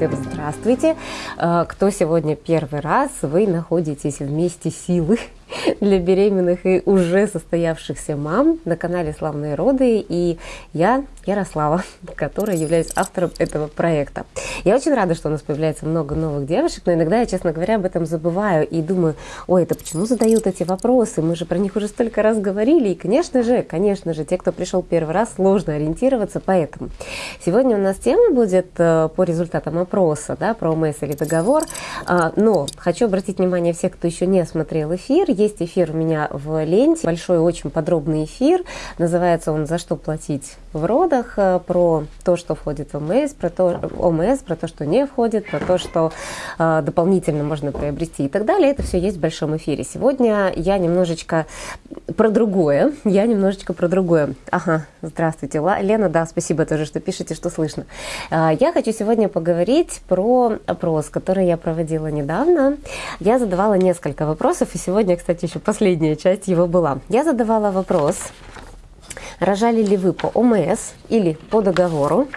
всем здравствуйте. Э, кто сегодня первый раз, вы находитесь вместе силы для беременных и уже состоявшихся мам на канале «Славные роды». И я, Ярослава, которая являюсь автором этого проекта. Я очень рада, что у нас появляется много новых девушек, но иногда я, честно говоря, об этом забываю и думаю, ой, это почему задают эти вопросы? Мы же про них уже столько раз говорили. И, конечно же, конечно же, те, кто пришел первый раз, сложно ориентироваться, поэтому сегодня у нас тема будет э, по результатам опроса, да, про ОМС или договор. А, но хочу обратить внимание всех, кто еще не смотрел эфир, есть эфир у меня в ленте, большой очень подробный эфир, называется он «За что платить в родах», э, про то, что входит в ОМС, про то, ОМС, про то, что не входит, про то, что э, дополнительно можно приобрести и так далее. Это все есть в большом эфире. Сегодня я немножечко про другое, я немножечко про другое. Ага, здравствуйте, Лена, да, спасибо тоже, что пишете, что слышно. Э, я хочу сегодня поговорить про опрос, который я проводила недавно. Я задавала несколько вопросов, и сегодня, кстати, еще последняя часть его была. Я задавала вопрос, рожали ли вы по ОМС или по договору.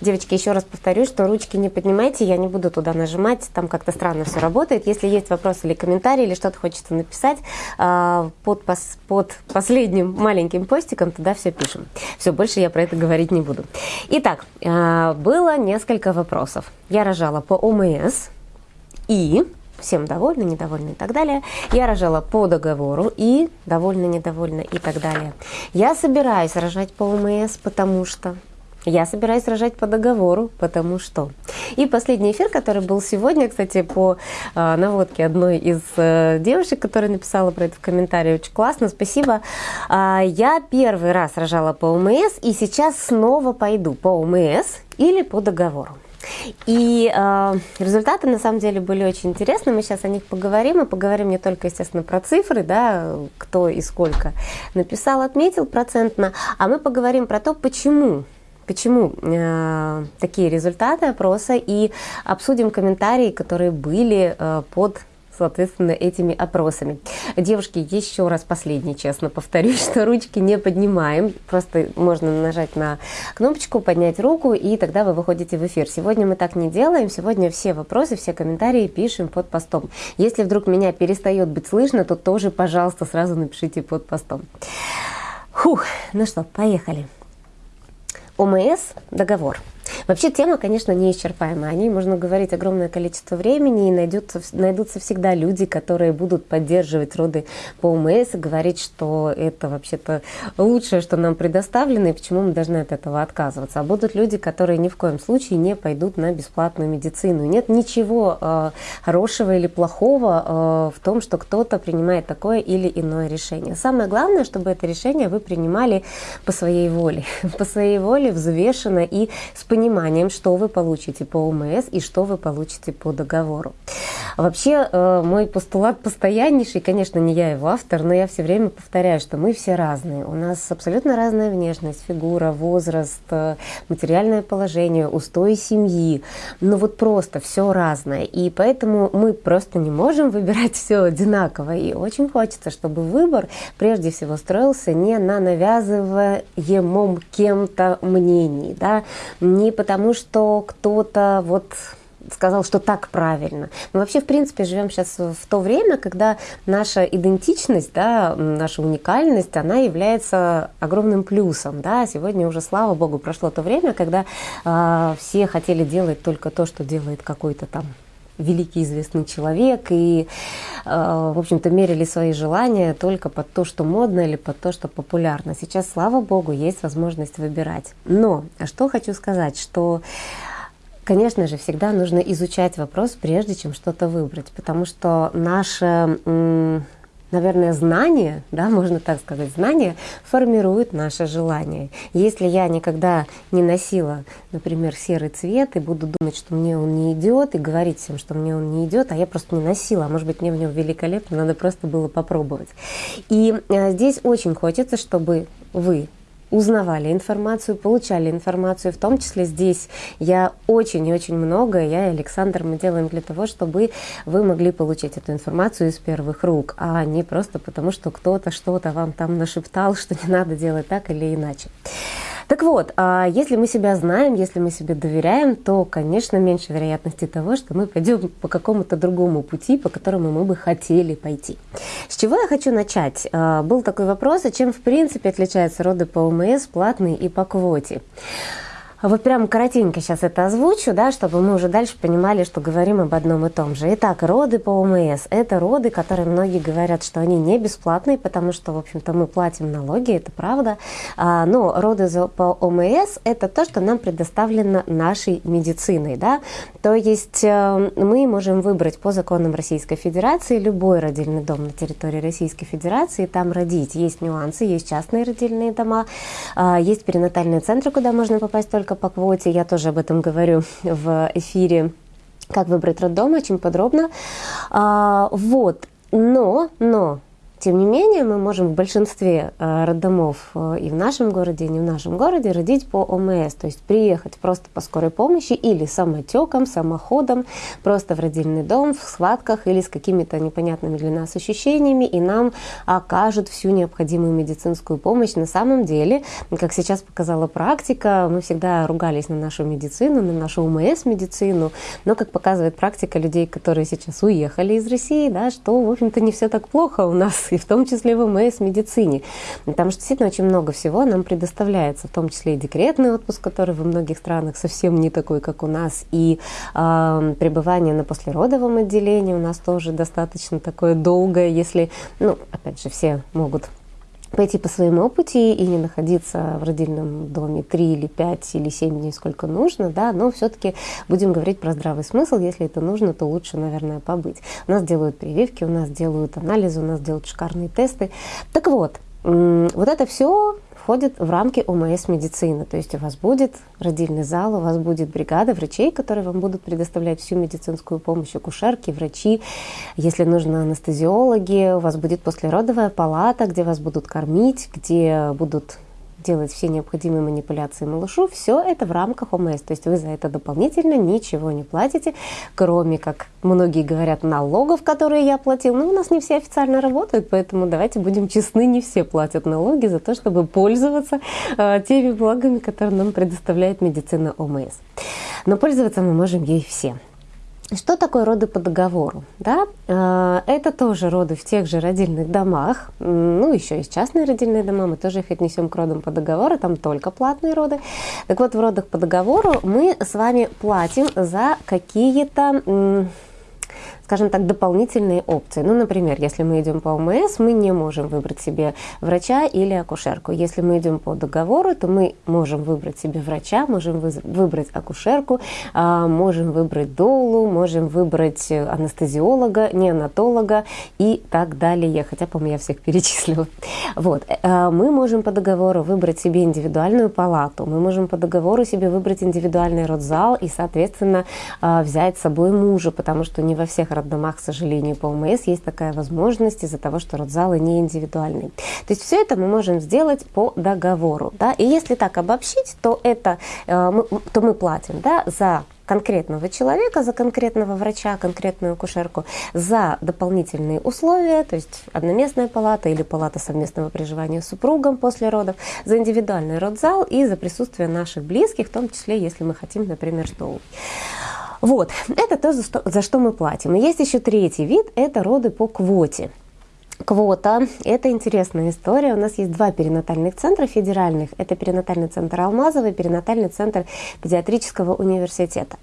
Девочки, еще раз повторю, что ручки не поднимайте, я не буду туда нажимать, там как-то странно все работает. Если есть вопросы или комментарии, или что-то хочется написать, а, под, под последним маленьким постиком туда все пишем. Все, больше я про это говорить не буду. Итак, а, было несколько вопросов. Я рожала по ОМС и всем довольны, недовольны и так далее. Я рожала по договору и довольна, недовольна и так далее. Я собираюсь рожать по ОМС, потому что... Я собираюсь рожать по договору, потому что... И последний эфир, который был сегодня, кстати, по э, наводке одной из э, девушек, которая написала про это в комментарии, очень классно, спасибо. Э, я первый раз рожала по ОМС, и сейчас снова пойду по ОМС или по договору. И э, результаты на самом деле были очень интересны. Мы сейчас о них поговорим. И поговорим не только, естественно, про цифры, да, кто и сколько написал, отметил процентно, а мы поговорим про то, почему почему э, такие результаты опроса и обсудим комментарии, которые были э, под соответственно, этими опросами. Девушки, еще раз последний, честно повторюсь, что ручки не поднимаем. Просто можно нажать на кнопочку, поднять руку, и тогда вы выходите в эфир. Сегодня мы так не делаем. Сегодня все вопросы, все комментарии пишем под постом. Если вдруг меня перестает быть слышно, то тоже, пожалуйста, сразу напишите под постом. Фух, ну что, поехали. ОМС – договор. Вообще тема, конечно, неисчерпаемая. О ней можно говорить огромное количество времени, и найдутся, найдутся всегда люди, которые будут поддерживать роды по ОМС и говорить, что это вообще-то лучшее, что нам предоставлено, и почему мы должны от этого отказываться. А будут люди, которые ни в коем случае не пойдут на бесплатную медицину. Нет ничего э, хорошего или плохого э, в том, что кто-то принимает такое или иное решение. Самое главное, чтобы это решение вы принимали по своей воле. По своей воле, взвешенно и с пониманием пониманием, что вы получите по ОМС и что вы получите по договору. Вообще, э, мой постулат постояннейший, конечно, не я его автор, но я все время повторяю, что мы все разные. У нас абсолютно разная внешность, фигура, возраст, э, материальное положение, устои семьи. Ну вот просто все разное. И поэтому мы просто не можем выбирать все одинаково. И очень хочется, чтобы выбор прежде всего строился не на навязываемом кем-то мнении, да, не потому что кто-то вот сказал, что так правильно. Мы вообще, в принципе, живем сейчас в то время, когда наша идентичность, да, наша уникальность, она является огромным плюсом. Да. Сегодня уже, слава богу, прошло то время, когда э, все хотели делать только то, что делает какой-то там великий известный человек и, э, в общем-то, мерили свои желания только под то, что модно или под то, что популярно. Сейчас, слава богу, есть возможность выбирать. Но, а что хочу сказать, что Конечно же, всегда нужно изучать вопрос, прежде чем что-то выбрать, потому что наше наверное, знание, да, можно так сказать, знание формирует наше желание. Если я никогда не носила, например, серый цвет и буду думать, что мне он не идет, и говорить всем, что мне он не идет, а я просто не носила, а может быть, мне в нем великолепно, надо просто было попробовать. И э, здесь очень хочется, чтобы вы узнавали информацию, получали информацию, в том числе здесь я очень и очень много, я и Александр, мы делаем для того, чтобы вы могли получить эту информацию из первых рук, а не просто потому, что кто-то что-то вам там нашептал, что не надо делать так или иначе. Так вот, а, если мы себя знаем, если мы себе доверяем, то, конечно, меньше вероятности того, что мы пойдем по какому-то другому пути, по которому мы бы хотели пойти. С чего я хочу начать? А, был такой вопрос, а чем в принципе отличаются роды по ОМС, платные и по квоте? Вот прям коротенько сейчас это озвучу, да, чтобы мы уже дальше понимали, что говорим об одном и том же. Итак, роды по ОМС – это роды, которые многие говорят, что они не бесплатные, потому что, в общем-то, мы платим налоги, это правда. А, но роды по ОМС – это то, что нам предоставлено нашей медициной, да. То есть э, мы можем выбрать по законам Российской Федерации любой родильный дом на территории Российской Федерации, там родить. Есть нюансы, есть частные родильные дома, а, есть перинатальные центры, куда можно попасть только по квоте. Я тоже об этом говорю в эфире «Как выбрать роддом» очень подробно. А, вот. Но, но тем не менее, мы можем в большинстве э, роддомов э, и в нашем городе, и не в нашем городе родить по ОМС, то есть приехать просто по скорой помощи или самотеком, самоходом, просто в родильный дом, в схватках или с какими-то непонятными для нас ощущениями, и нам окажут всю необходимую медицинскую помощь. На самом деле, как сейчас показала практика, мы всегда ругались на нашу медицину, на нашу ОМС-медицину, но, как показывает практика людей, которые сейчас уехали из России, да, что, в общем-то, не все так плохо у нас и в том числе в МС медицине. Потому что действительно очень много всего нам предоставляется, в том числе и декретный отпуск, который во многих странах совсем не такой, как у нас, и э, пребывание на послеродовом отделении у нас тоже достаточно такое долгое, если, ну, опять же, все могут пойти по своему пути и не находиться в родильном доме 3 или 5 или 7 дней, сколько нужно, да, но все-таки будем говорить про здравый смысл, если это нужно, то лучше, наверное, побыть. У нас делают прививки, у нас делают анализы, у нас делают шикарные тесты. Так вот, вот это все входит в рамки ОМС медицины. То есть у вас будет родильный зал, у вас будет бригада врачей, которые вам будут предоставлять всю медицинскую помощь, акушерки, врачи, если нужно анестезиологи, у вас будет послеродовая палата, где вас будут кормить, где будут делать все необходимые манипуляции малышу, все это в рамках ОМС. То есть вы за это дополнительно ничего не платите, кроме, как многие говорят, налогов, которые я платил. Но у нас не все официально работают, поэтому давайте будем честны, не все платят налоги за то, чтобы пользоваться э, теми благами, которые нам предоставляет медицина ОМС. Но пользоваться мы можем ей все. Что такое роды по договору? Да? Э, это тоже роды в тех же родильных домах. Ну, еще есть частные родильные дома, мы тоже их отнесем к родам по договору, там только платные роды. Так вот, в родах по договору мы с вами платим за какие-то скажем так, дополнительные опции. Ну, например, если мы идем по ОМС, мы не можем выбрать себе врача или акушерку. Если мы идем по договору, то мы можем выбрать себе врача, можем выбрать акушерку, а, можем выбрать долу, можем выбрать анестезиолога, неонатолога и так далее. Хотя, по-моему, я всех перечислила. Вот. Э, мы можем по договору выбрать себе индивидуальную палату, мы можем по договору себе выбрать индивидуальный родзал и, соответственно, а, взять с собой мужа, потому что не во всех роддомах, к сожалению, по ОМС есть такая возможность из-за того, что родзалы не индивидуальные. То есть все это мы можем сделать по договору. Да? И если так обобщить, то, это, э, мы, то мы платим да, за конкретного человека, за конкретного врача, конкретную акушерку, за дополнительные условия, то есть одноместная палата или палата совместного проживания с супругом после родов, за индивидуальный родзал и за присутствие наших близких, в том числе, если мы хотим, например, стол. Вот, это то, за что, мы платим. Есть еще третий вид, это роды по квоте. Квота – это интересная история. У нас есть два перинатальных центра федеральных. Это перинатальный центр Алмазова перинатальный центр педиатрического университета.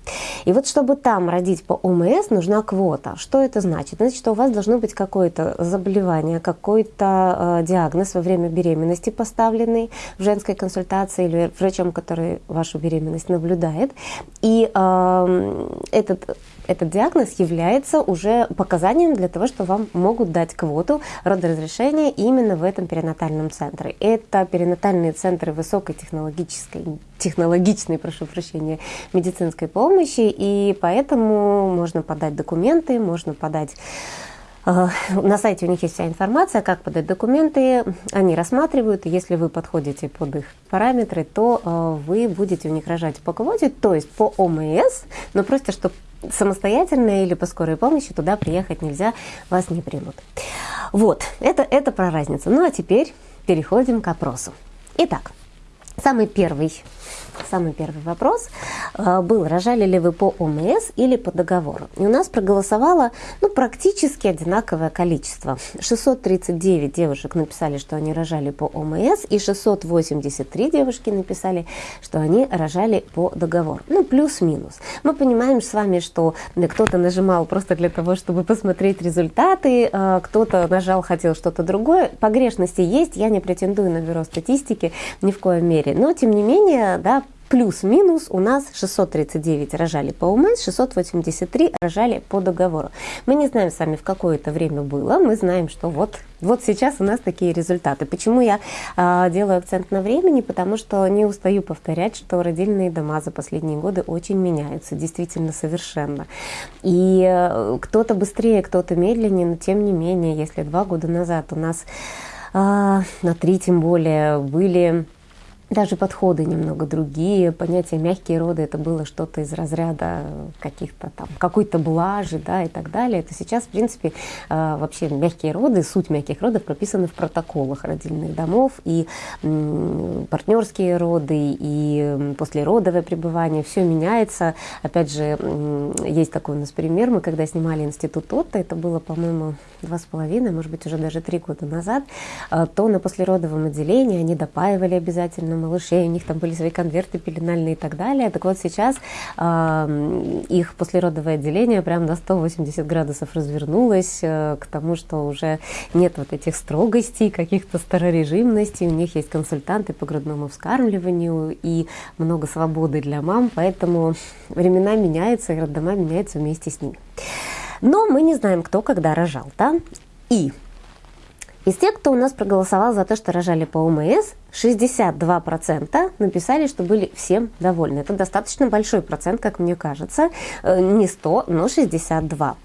И вот чтобы там родить по ОМС, нужна квота. Что это значит? Значит, что у вас должно быть какое-то заболевание, какой-то э, диагноз во время беременности поставленный в женской консультации или врачом, который вашу беременность наблюдает. И э, этот этот диагноз является уже показанием для того, что вам могут дать квоту родоразрешения именно в этом перинатальном центре. Это перинатальные центры высокой технологической, технологичной, прошу прощения, медицинской помощи, и поэтому можно подать документы, можно подать э, на сайте у них есть вся информация, как подать документы, они рассматривают, если вы подходите под их параметры, то э, вы будете у них рожать по квоте, то есть по ОМС, но просто чтобы самостоятельно или по скорой помощи туда приехать нельзя, вас не примут. Вот, это, это про разницу. Ну а теперь переходим к опросу. Итак, Самый первый самый первый вопрос э, был, рожали ли вы по ОМС или по договору. И у нас проголосовало ну, практически одинаковое количество. 639 девушек написали, что они рожали по ОМС, и 683 девушки написали, что они рожали по договору. Ну, плюс-минус. Мы понимаем с вами, что кто-то нажимал просто для того, чтобы посмотреть результаты, э, кто-то нажал, хотел что-то другое. Погрешности есть, я не претендую на бюро статистики ни в коем мере. Но, тем не менее, да, Плюс-минус у нас 639 рожали по УМС, 683 рожали по договору. Мы не знаем сами, в какое это время было, мы знаем, что вот, вот сейчас у нас такие результаты. Почему я э, делаю акцент на времени? Потому что не устаю повторять, что родильные дома за последние годы очень меняются, действительно совершенно. И э, кто-то быстрее, кто-то медленнее, но тем не менее, если два года назад у нас э, на три тем более были даже подходы немного другие. Понятие мягкие роды это было что-то из разряда каких-то там какой-то блажи, да, и так далее. Это сейчас, в принципе, э, вообще мягкие роды, суть мягких родов прописаны в протоколах родильных домов и партнерские роды, и послеродовое пребывание. Все меняется. Опять же, есть такой у нас пример. Мы когда снимали институт Отто, это было, по-моему, два с половиной, может быть, уже даже три года назад, э, то на послеродовом отделении они допаивали обязательно малышей, у них там были свои конверты пеленальные и так далее. Так вот сейчас э, их послеродовое отделение прям на 180 градусов развернулось э, к тому, что уже нет вот этих строгостей, каких-то старорежимностей, у них есть консультанты по грудному вскармливанию и много свободы для мам, поэтому времена меняются, и роддома меняются вместе с ними. Но мы не знаем, кто когда рожал, да? И из тех, кто у нас проголосовал за то, что рожали по ОМС, 62% написали, что были всем довольны. Это достаточно большой процент, как мне кажется. Э, не 100, но 62.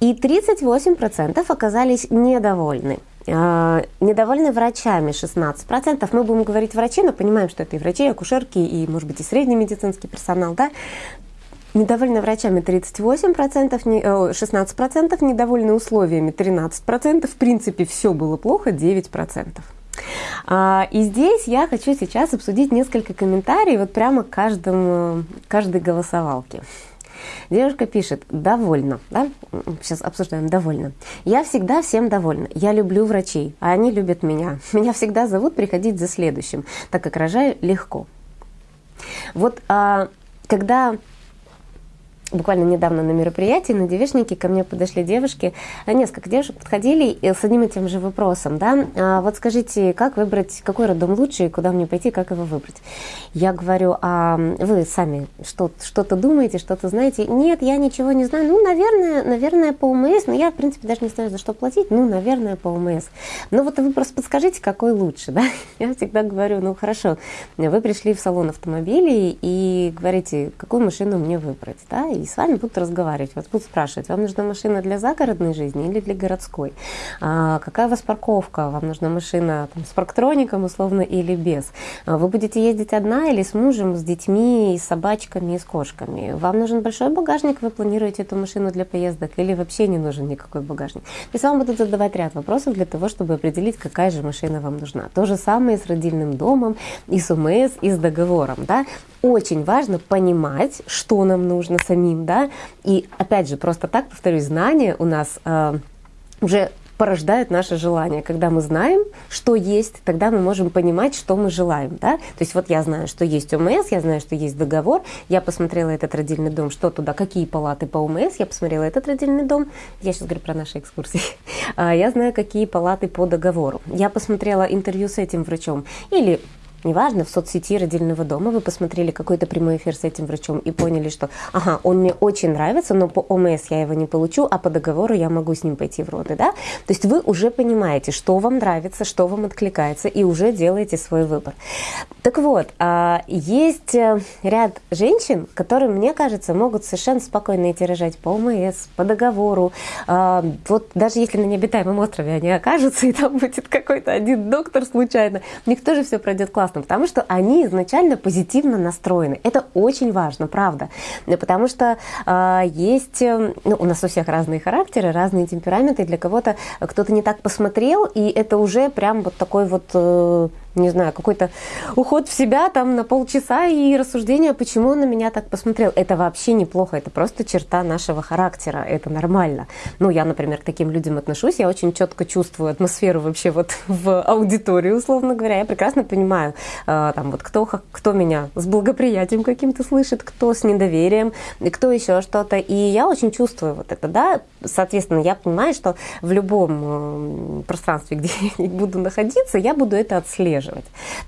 И 38% оказались недовольны. Э, недовольны врачами 16%. Мы будем говорить врачи, но понимаем, что это и врачи, и акушерки, и, может быть, и средний медицинский персонал. Да? Недовольны врачами 38%, 16%, недовольны условиями 13%. В принципе, все было плохо 9%. А, и здесь я хочу сейчас обсудить несколько комментариев вот прямо к каждому, каждой голосовалке. Девушка пишет, довольна, да? Сейчас обсуждаем, довольна. Я всегда всем довольна. Я люблю врачей, а они любят меня. Меня всегда зовут приходить за следующим, так как рожаю легко. Вот а, когда буквально недавно на мероприятии, на девичнике ко мне подошли девушки, а, несколько девушек подходили с одним и тем же вопросом, да, а вот скажите, как выбрать, какой роддом лучше, и куда мне пойти, как его выбрать? Я говорю, а вы сами что-то думаете, что-то знаете? Нет, я ничего не знаю, ну, наверное, наверное, по УМС, но я, в принципе, даже не знаю, за что платить, ну, наверное, по УМС. Ну, вот вы просто подскажите, какой лучше, да? Я всегда говорю, ну, хорошо, вы пришли в салон автомобилей и говорите, какую машину мне выбрать, да, и с вами будут разговаривать, вас будут спрашивать, вам нужна машина для загородной жизни или для городской? А, какая у вас парковка? Вам нужна машина там, с парктроником условно или без? А, вы будете ездить одна или с мужем, с детьми, с собачками и с кошками? Вам нужен большой багажник, вы планируете эту машину для поездок или вообще не нужен никакой багажник? То есть вам будут задавать ряд вопросов для того, чтобы определить, какая же машина вам нужна. То же самое с родильным домом, и с УМС, и с договором. Да? Очень важно понимать, что нам нужно самим самим, да, и опять же, просто так, повторюсь, знания у нас э, уже порождают наше желание. Когда мы знаем, что есть, тогда мы можем понимать, что мы желаем. Да? То есть вот я знаю, что есть ОМС, я знаю, что есть договор, я посмотрела этот родильный дом, что туда, какие палаты по ОМС, я посмотрела этот родильный дом, я сейчас говорю про наши экскурсии, а, я знаю, какие палаты по договору. Я посмотрела интервью с этим врачом или неважно, в соцсети родильного дома вы посмотрели какой-то прямой эфир с этим врачом и поняли, что, ага, он мне очень нравится, но по ОМС я его не получу, а по договору я могу с ним пойти в роды, да? То есть вы уже понимаете, что вам нравится, что вам откликается, и уже делаете свой выбор. Так вот, а, есть э, ряд женщин, которые, мне кажется, могут совершенно спокойно идти рожать по ОМС, по договору. А, вот даже если на необитаемом острове они окажутся, и там будет какой-то один доктор случайно, у них тоже все пройдет классно классно, потому что они изначально позитивно настроены. Это очень важно, правда. Потому что э, есть, ну, у нас у всех разные характеры, разные темпераменты. Для кого-то кто-то не так посмотрел, и это уже прям вот такой вот... Э, не знаю, какой-то уход в себя там на полчаса и рассуждение, почему он на меня так посмотрел. Это вообще неплохо, это просто черта нашего характера, это нормально. Ну, я, например, к таким людям отношусь, я очень четко чувствую атмосферу вообще вот в аудитории, условно говоря. Я прекрасно понимаю, э, там вот кто, кто меня с благоприятием каким-то слышит, кто с недоверием, кто еще что-то. И я очень чувствую вот это, да. Соответственно, я понимаю, что в любом пространстве, где я буду находиться, я буду это отслеживать.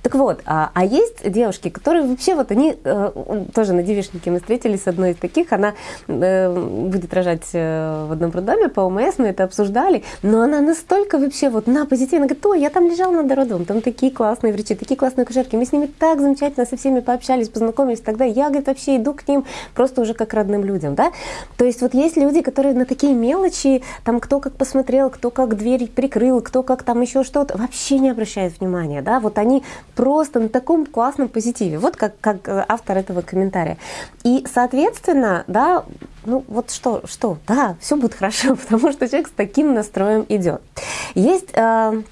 Так вот, а, а есть девушки, которые вообще вот они, э, тоже на девичнике мы встретились с одной из таких, она будет рожать в одном роддоме по ОМС, мы это обсуждали, но она настолько вообще вот на позитивно говорит, ой, я там лежала над родом, там такие классные врачи, такие классные кушерки, мы с ними так замечательно со всеми пообщались, познакомились, тогда я, говорит, вообще иду к ним просто уже как родным людям, да. То есть вот есть люди, которые на такие мелочи, там кто как посмотрел, кто как дверь прикрыл, кто как там еще что-то, вообще не обращают внимания, да. Вот они просто на таком классном позитиве, вот как, как э, автор этого комментария. И, соответственно, да, ну вот что, что, да, все будет хорошо, потому что человек с таким настроем идет. Есть э,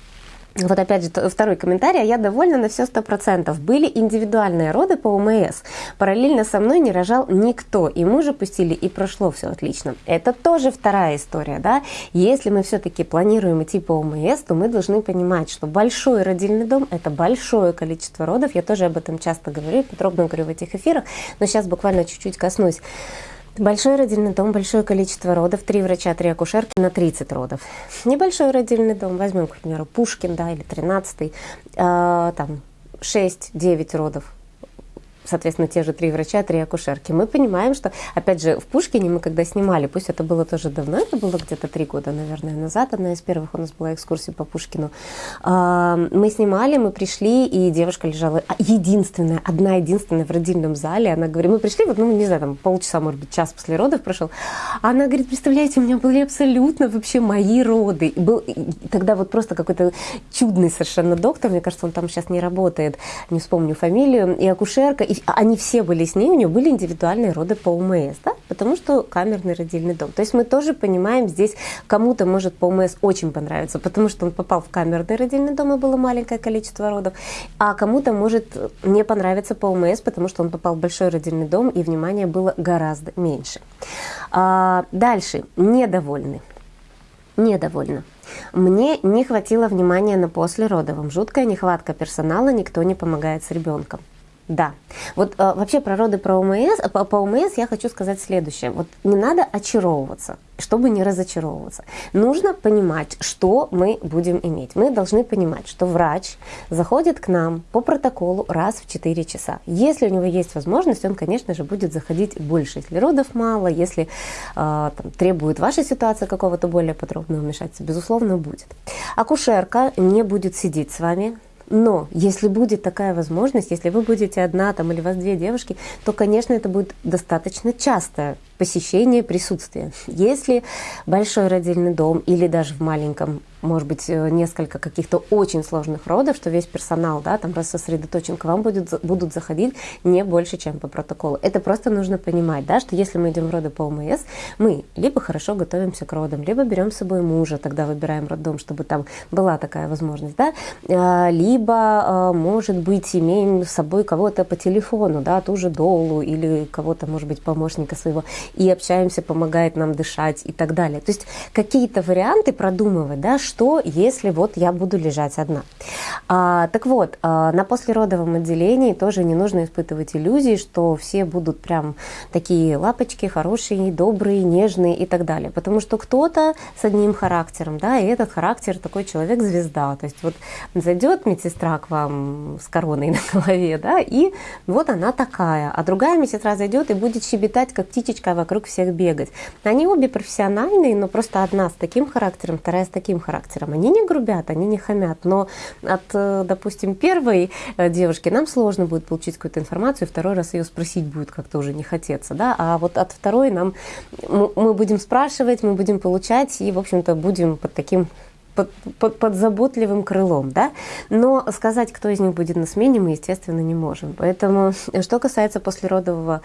вот опять же, второй комментарий. А я довольна на все сто процентов. Были индивидуальные роды по ОМС. Параллельно со мной не рожал никто. И мужа пустили, и прошло все отлично. Это тоже вторая история. Да? Если мы все-таки планируем идти по ОМС, то мы должны понимать, что большой родильный дом – это большое количество родов. Я тоже об этом часто говорю, подробно говорю в этих эфирах. Но сейчас буквально чуть-чуть коснусь. Большой родильный дом, большое количество родов, три врача, три акушерки на 30 родов. Небольшой родильный дом, возьмем, к примеру, Пушкин, да, или 13 э, там 6-9 родов соответственно, те же три врача, три акушерки. Мы понимаем, что, опять же, в Пушкине мы когда снимали, пусть это было тоже давно, это было где-то три года, наверное, назад, одна из первых у нас была экскурсия по Пушкину. А, мы снимали, мы пришли, и девушка лежала а, единственная, одна единственная в родильном зале. Она говорит, мы пришли, вот, ну, не знаю, там полчаса, может быть, час после родов прошел. Она говорит, представляете, у меня были абсолютно вообще мои роды. И был тогда вот просто какой-то чудный совершенно доктор, мне кажется, он там сейчас не работает, не вспомню фамилию, и акушерка, и они все были с ней, у нее были индивидуальные роды по УМС, да, потому что камерный родильный дом. То есть мы тоже понимаем, здесь кому-то может по УМС очень понравиться, потому что он попал в камерный родильный дом, и было маленькое количество родов, а кому-то может не понравиться по УМС, потому что он попал в большой родильный дом, и внимания было гораздо меньше. А, дальше, недовольны. Недовольна. Мне не хватило внимания на послеродовом. Жуткая нехватка персонала, никто не помогает с ребенком. Да. Вот э, вообще про роды про ОМС, по, по ОМС я хочу сказать следующее. Вот не надо очаровываться, чтобы не разочаровываться. Нужно понимать, что мы будем иметь. Мы должны понимать, что врач заходит к нам по протоколу раз в 4 часа. Если у него есть возможность, он, конечно же, будет заходить больше. Если родов мало, если э, там, требует ваша ситуация какого-то более подробного вмешательства, безусловно, будет. Акушерка не будет сидеть с вами, но если будет такая возможность, если вы будете одна там или у вас две девушки, то, конечно, это будет достаточно частое посещение, присутствие. Если большой родильный дом или даже в маленьком может быть, э, несколько каких-то очень сложных родов, что весь персонал, да, там рассосредоточен, к вам будет, будут заходить не больше, чем по протоколу. Это просто нужно понимать, да, что если мы идем в роды по ОМС, мы либо хорошо готовимся к родам, либо берем с собой мужа, тогда выбираем роддом, чтобы там была такая возможность, да, а, либо, а, может быть, имеем с собой кого-то по телефону, да, ту же долу или кого-то, может быть, помощника своего, и общаемся, помогает нам дышать и так далее. То есть какие-то варианты продумывать, да, что если вот я буду лежать одна. А, так вот, а, на послеродовом отделении тоже не нужно испытывать иллюзии, что все будут прям такие лапочки, хорошие, добрые, нежные и так далее. Потому что кто-то с одним характером, да, и этот характер такой человек-звезда. То есть вот зайдет медсестра к вам с короной на голове, да, и вот она такая. А другая медсестра зайдет и будет щебетать, как птичечка вокруг всех бегать. Они обе профессиональные, но просто одна с таким характером, вторая с таким характером. Они не грубят, они не хамят, но от, э, допустим, первой э, девушки нам сложно будет получить какую-то информацию, второй раз ее спросить будет как-то уже не хотеться, да, а вот от второй нам мы будем спрашивать, мы будем получать и, в общем-то, будем под таким под, под, под заботливым крылом, да, но сказать, кто из них будет на смене, мы, естественно, не можем. Поэтому, что касается послеродового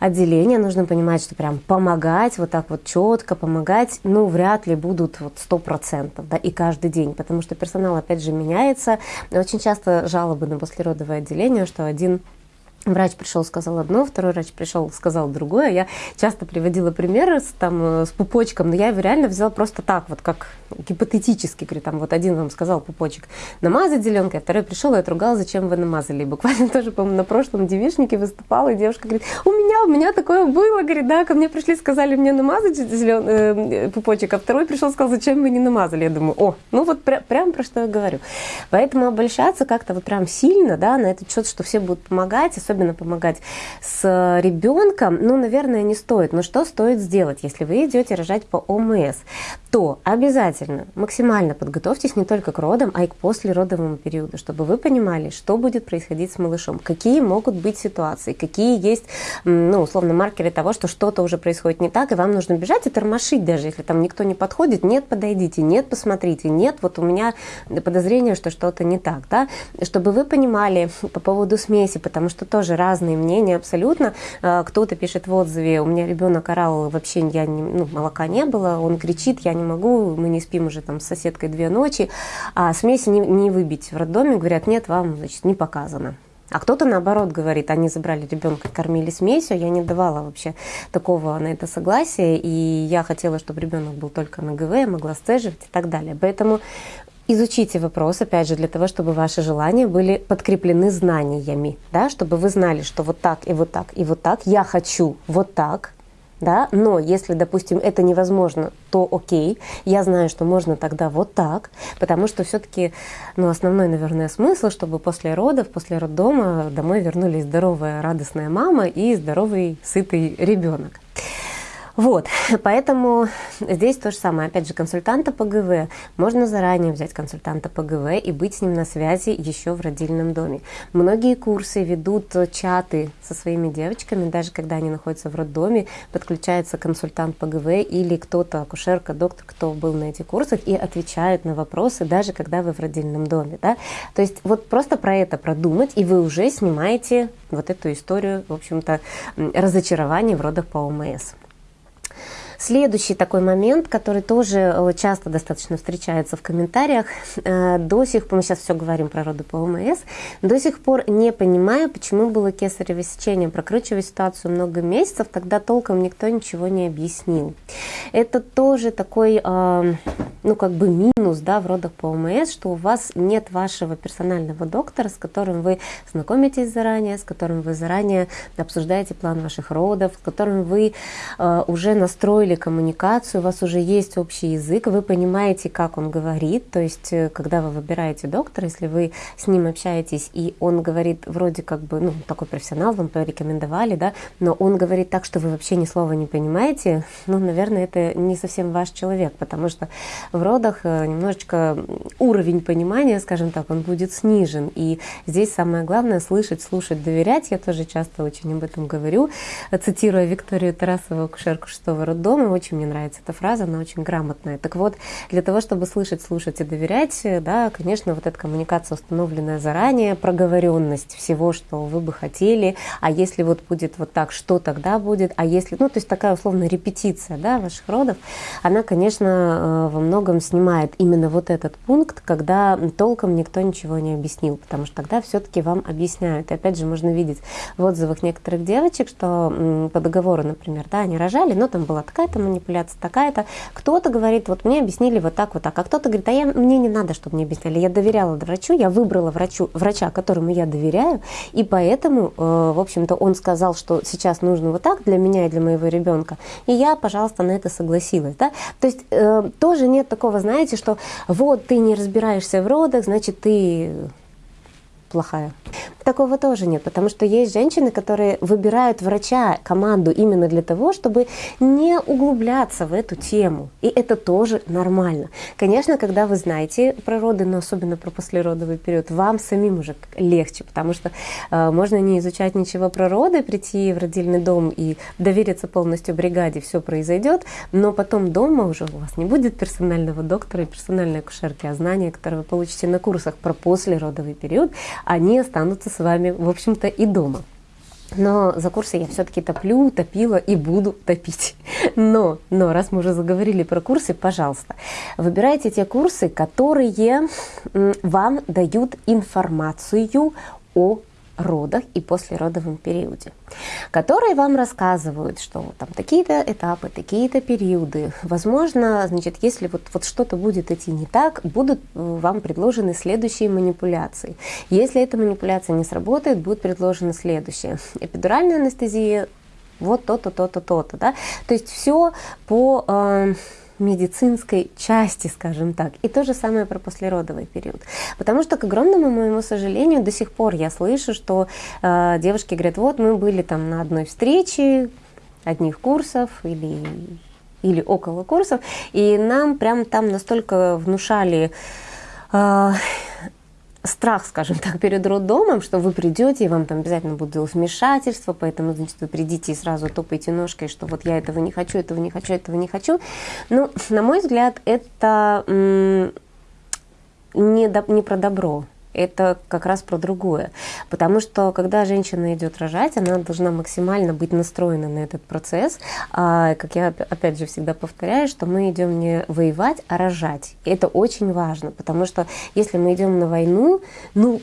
отделения, нужно понимать, что прям помогать, вот так вот четко помогать, ну, вряд ли будут вот сто процентов, да, и каждый день, потому что персонал, опять же, меняется. Очень часто жалобы на послеродовое отделение, что один Врач пришел, сказал одно, второй врач пришел, сказал другое. Я часто приводила примеры с, там, э, с пупочком, но я его реально взяла просто так, вот как гипотетически. Говорю, там вот один вам сказал пупочек намазать зеленкой, а второй пришел и отругал, зачем вы намазали. И буквально тоже, по-моему, на прошлом девишнике выступала, и девушка говорит, у меня, у меня такое было, говорит, да, ко мне пришли, сказали мне намазать зелен... э, пупочек, а второй пришел, сказал, зачем вы не намазали. Я думаю, о, ну вот пря- прям про что я говорю. Поэтому обольщаться как-то вот прям сильно, да, на этот счет, что все будут помогать, особенно помогать с ребенком, ну, наверное, не стоит. Но что стоит сделать, если вы идете рожать по ОМС? То обязательно максимально подготовьтесь не только к родам, а и к послеродовому периоду, чтобы вы понимали, что будет происходить с малышом, какие могут быть ситуации, какие есть, ну, условно, маркеры того, что что-то уже происходит не так, и вам нужно бежать и тормошить, даже если там никто не подходит, нет, подойдите, нет, посмотрите, нет, вот у меня подозрение, что что-то не так, да, чтобы вы понимали по поводу смеси, потому что тоже тоже разные мнения абсолютно. А, кто-то пишет в отзыве, у меня ребенок орал, вообще я не, ну, молока не было, он кричит, я не могу, мы не спим уже там с соседкой две ночи, а смеси не, не выбить в роддоме, говорят, нет, вам, значит, не показано. А кто-то наоборот говорит, они забрали ребенка, кормили смесью, я не давала вообще такого на это согласия, и я хотела, чтобы ребенок был только на ГВ, я могла сцеживать и так далее. Поэтому Изучите вопрос, опять же, для того, чтобы ваши желания были подкреплены знаниями, да, чтобы вы знали, что вот так и вот так и вот так, я хочу вот так, да, но если, допустим, это невозможно, то окей, я знаю, что можно тогда вот так, потому что все-таки, ну, основной, наверное, смысл, чтобы после родов, после роддома домой вернулись здоровая, радостная мама и здоровый, сытый ребенок. Вот, поэтому здесь то же самое. Опять же, консультанта по ГВ. Можно заранее взять консультанта по ГВ и быть с ним на связи еще в родильном доме. Многие курсы ведут чаты со своими девочками, даже когда они находятся в роддоме, подключается консультант по ГВ или кто-то, акушерка, доктор, кто был на этих курсах, и отвечают на вопросы, даже когда вы в родильном доме. Да? То есть вот просто про это продумать, и вы уже снимаете вот эту историю, в общем-то, разочарования в родах по ОМС. Следующий такой момент, который тоже э, часто достаточно встречается в комментариях, э, до сих пор, мы сейчас все говорим про роды по ОМС, до сих пор не понимаю, почему было кесарево сечение, прокручивая ситуацию много месяцев, тогда толком никто ничего не объяснил. Это тоже такой, э, ну как бы минус, да, в родах по ОМС, что у вас нет вашего персонального доктора, с которым вы знакомитесь заранее, с которым вы заранее обсуждаете план ваших родов, с которым вы уже настроили наладили коммуникацию, у вас уже есть общий язык, вы понимаете, как он говорит, то есть э, когда вы выбираете доктора, если вы с ним общаетесь, и он говорит вроде как бы, ну, такой профессионал, вам порекомендовали, да, но он говорит так, что вы вообще ни слова не понимаете, ну, наверное, это не совсем ваш человек, потому что в родах э, немножечко уровень понимания, скажем так, он будет снижен, и здесь самое главное слышать, слушать, доверять, я тоже часто очень об этом говорю, цитируя Викторию Тарасову, акушерку шестого роддома, по очень мне нравится эта фраза, она очень грамотная. Так вот, для того, чтобы слышать, слушать и доверять, да, конечно, вот эта коммуникация установленная заранее, проговоренность всего, что вы бы хотели, а если вот будет вот так, что тогда будет, а если, ну, то есть такая условная репетиция, да, ваших родов, она, конечно, э, во многом снимает именно вот этот пункт, когда толком никто ничего не объяснил, потому что тогда все-таки вам объясняют. И опять же, можно видеть в отзывах некоторых девочек, что по договору, например, да, они рожали, но там была такая такая-то манипуляция, такая-то. Кто-то говорит, вот мне объяснили вот так, вот так, а кто-то говорит, а я, мне не надо, чтобы мне объясняли. Я доверяла врачу, я выбрала врачу, врача, которому я доверяю, и поэтому, э, в общем-то, он сказал, что сейчас нужно вот так для меня и для моего ребенка, и я, пожалуйста, на это согласилась. Да? То есть э, тоже нет такого, знаете, что вот ты не разбираешься в родах, значит, ты плохая. Такого тоже нет, потому что есть женщины, которые выбирают врача, команду именно для того, чтобы не углубляться в эту тему. И это тоже нормально. Конечно, когда вы знаете про роды, но особенно про послеродовый период, вам самим уже легче, потому что э, можно не изучать ничего про роды, прийти в родильный дом и довериться полностью бригаде, все произойдет, но потом дома уже у вас не будет персонального доктора и персональной акушерки, а знания, которые вы получите на курсах про послеродовый период, они останутся с вами, в общем-то, и дома. Но за курсы я все-таки топлю, топила и буду топить. Но, но раз мы уже заговорили про курсы, пожалуйста, выбирайте те курсы, которые вам дают информацию о родах и послеродовом периоде, которые вам рассказывают, что там такие-то этапы, такие-то периоды. Возможно, значит, если вот, вот что-то будет идти не так, будут э, вам предложены следующие манипуляции. Если эта манипуляция не сработает, будет предложена следующая. Эпидуральная анестезия, вот то-то, то-то, то-то. Да? То есть все по... Э, медицинской части, скажем так. И то же самое про послеродовый период. Потому что, к огромному моему сожалению, до сих пор я слышу, что э, девушки говорят, вот мы были там на одной встрече, одних курсов или или около курсов, и нам прям там настолько внушали э, страх, скажем так, перед роддомом, что вы придете, и вам там обязательно будут вмешательства, поэтому, значит, вы придите и сразу топаете ножкой, что вот я этого не хочу, этого не хочу, этого не хочу. Ну, на мой взгляд, это не, до, не про добро это как раз про другое. Потому что когда женщина идет рожать, она должна максимально быть настроена на этот процесс. А, как я опять же всегда повторяю, что мы идем не воевать, а рожать. И это очень важно, потому что если мы идем на войну, ну,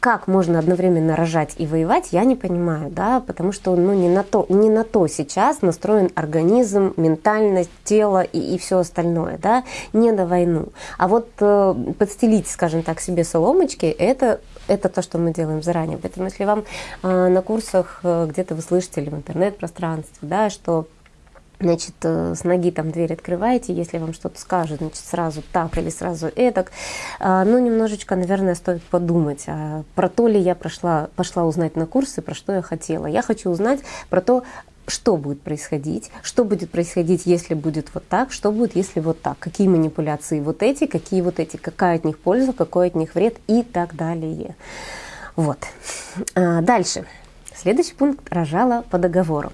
как можно одновременно рожать и воевать, я не понимаю, да, потому что ну, не, на то, не на то сейчас настроен организм, ментальность, тело и, и все остальное, да, не на войну. А вот э, подстелить, скажем так, себе соломочки, это, это то, что мы делаем заранее. Поэтому если вам э, на курсах э, где-то вы слышите или в интернет-пространстве, да, что значит, э, с ноги там дверь открываете, если вам что-то скажут, значит, сразу так или сразу этак. А, ну, немножечко, наверное, стоит подумать, а про то ли я прошла, пошла узнать на курсы, про что я хотела. Я хочу узнать про то, что будет происходить, что будет происходить, если будет вот так, что будет, если вот так, какие манипуляции вот эти, какие вот эти, какая от них польза, какой от них вред и так далее. Вот. А, дальше. Следующий пункт – рожала по договору.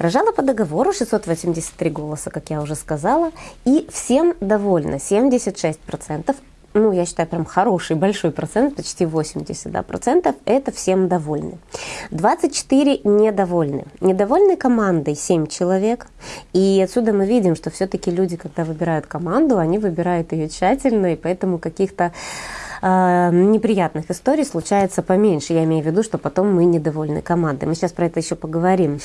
Рожала по договору 683 голоса, как я уже сказала, и всем довольна, 76%. Ну, я считаю, прям хороший, большой процент, почти 80 да, процентов, это всем довольны. 24 недовольны. Недовольны командой 7 человек. И отсюда мы видим, что все-таки люди, когда выбирают команду, они выбирают ее тщательно, и поэтому каких-то э, неприятных историй случается поменьше. Я имею в виду, что потом мы недовольны командой. Мы сейчас про это еще поговорим.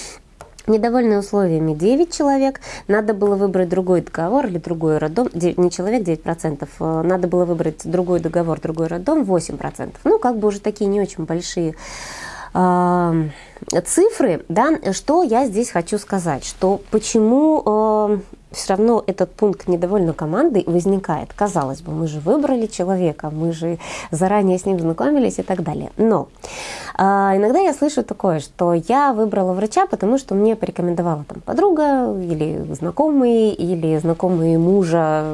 Недовольны условиями 9 человек, надо было выбрать другой договор или другой роддом, не человек 9%, э, надо было выбрать другой договор, другой роддом 8%. Ну, как бы уже такие не очень большие э, цифры, да, что я здесь хочу сказать, что почему э, все равно этот пункт недовольно командой возникает. Казалось бы, мы же выбрали человека, мы же заранее с ним знакомились и так далее. Но а, иногда я слышу такое, что я выбрала врача, потому что мне порекомендовала там подруга или знакомые, или знакомые мужа,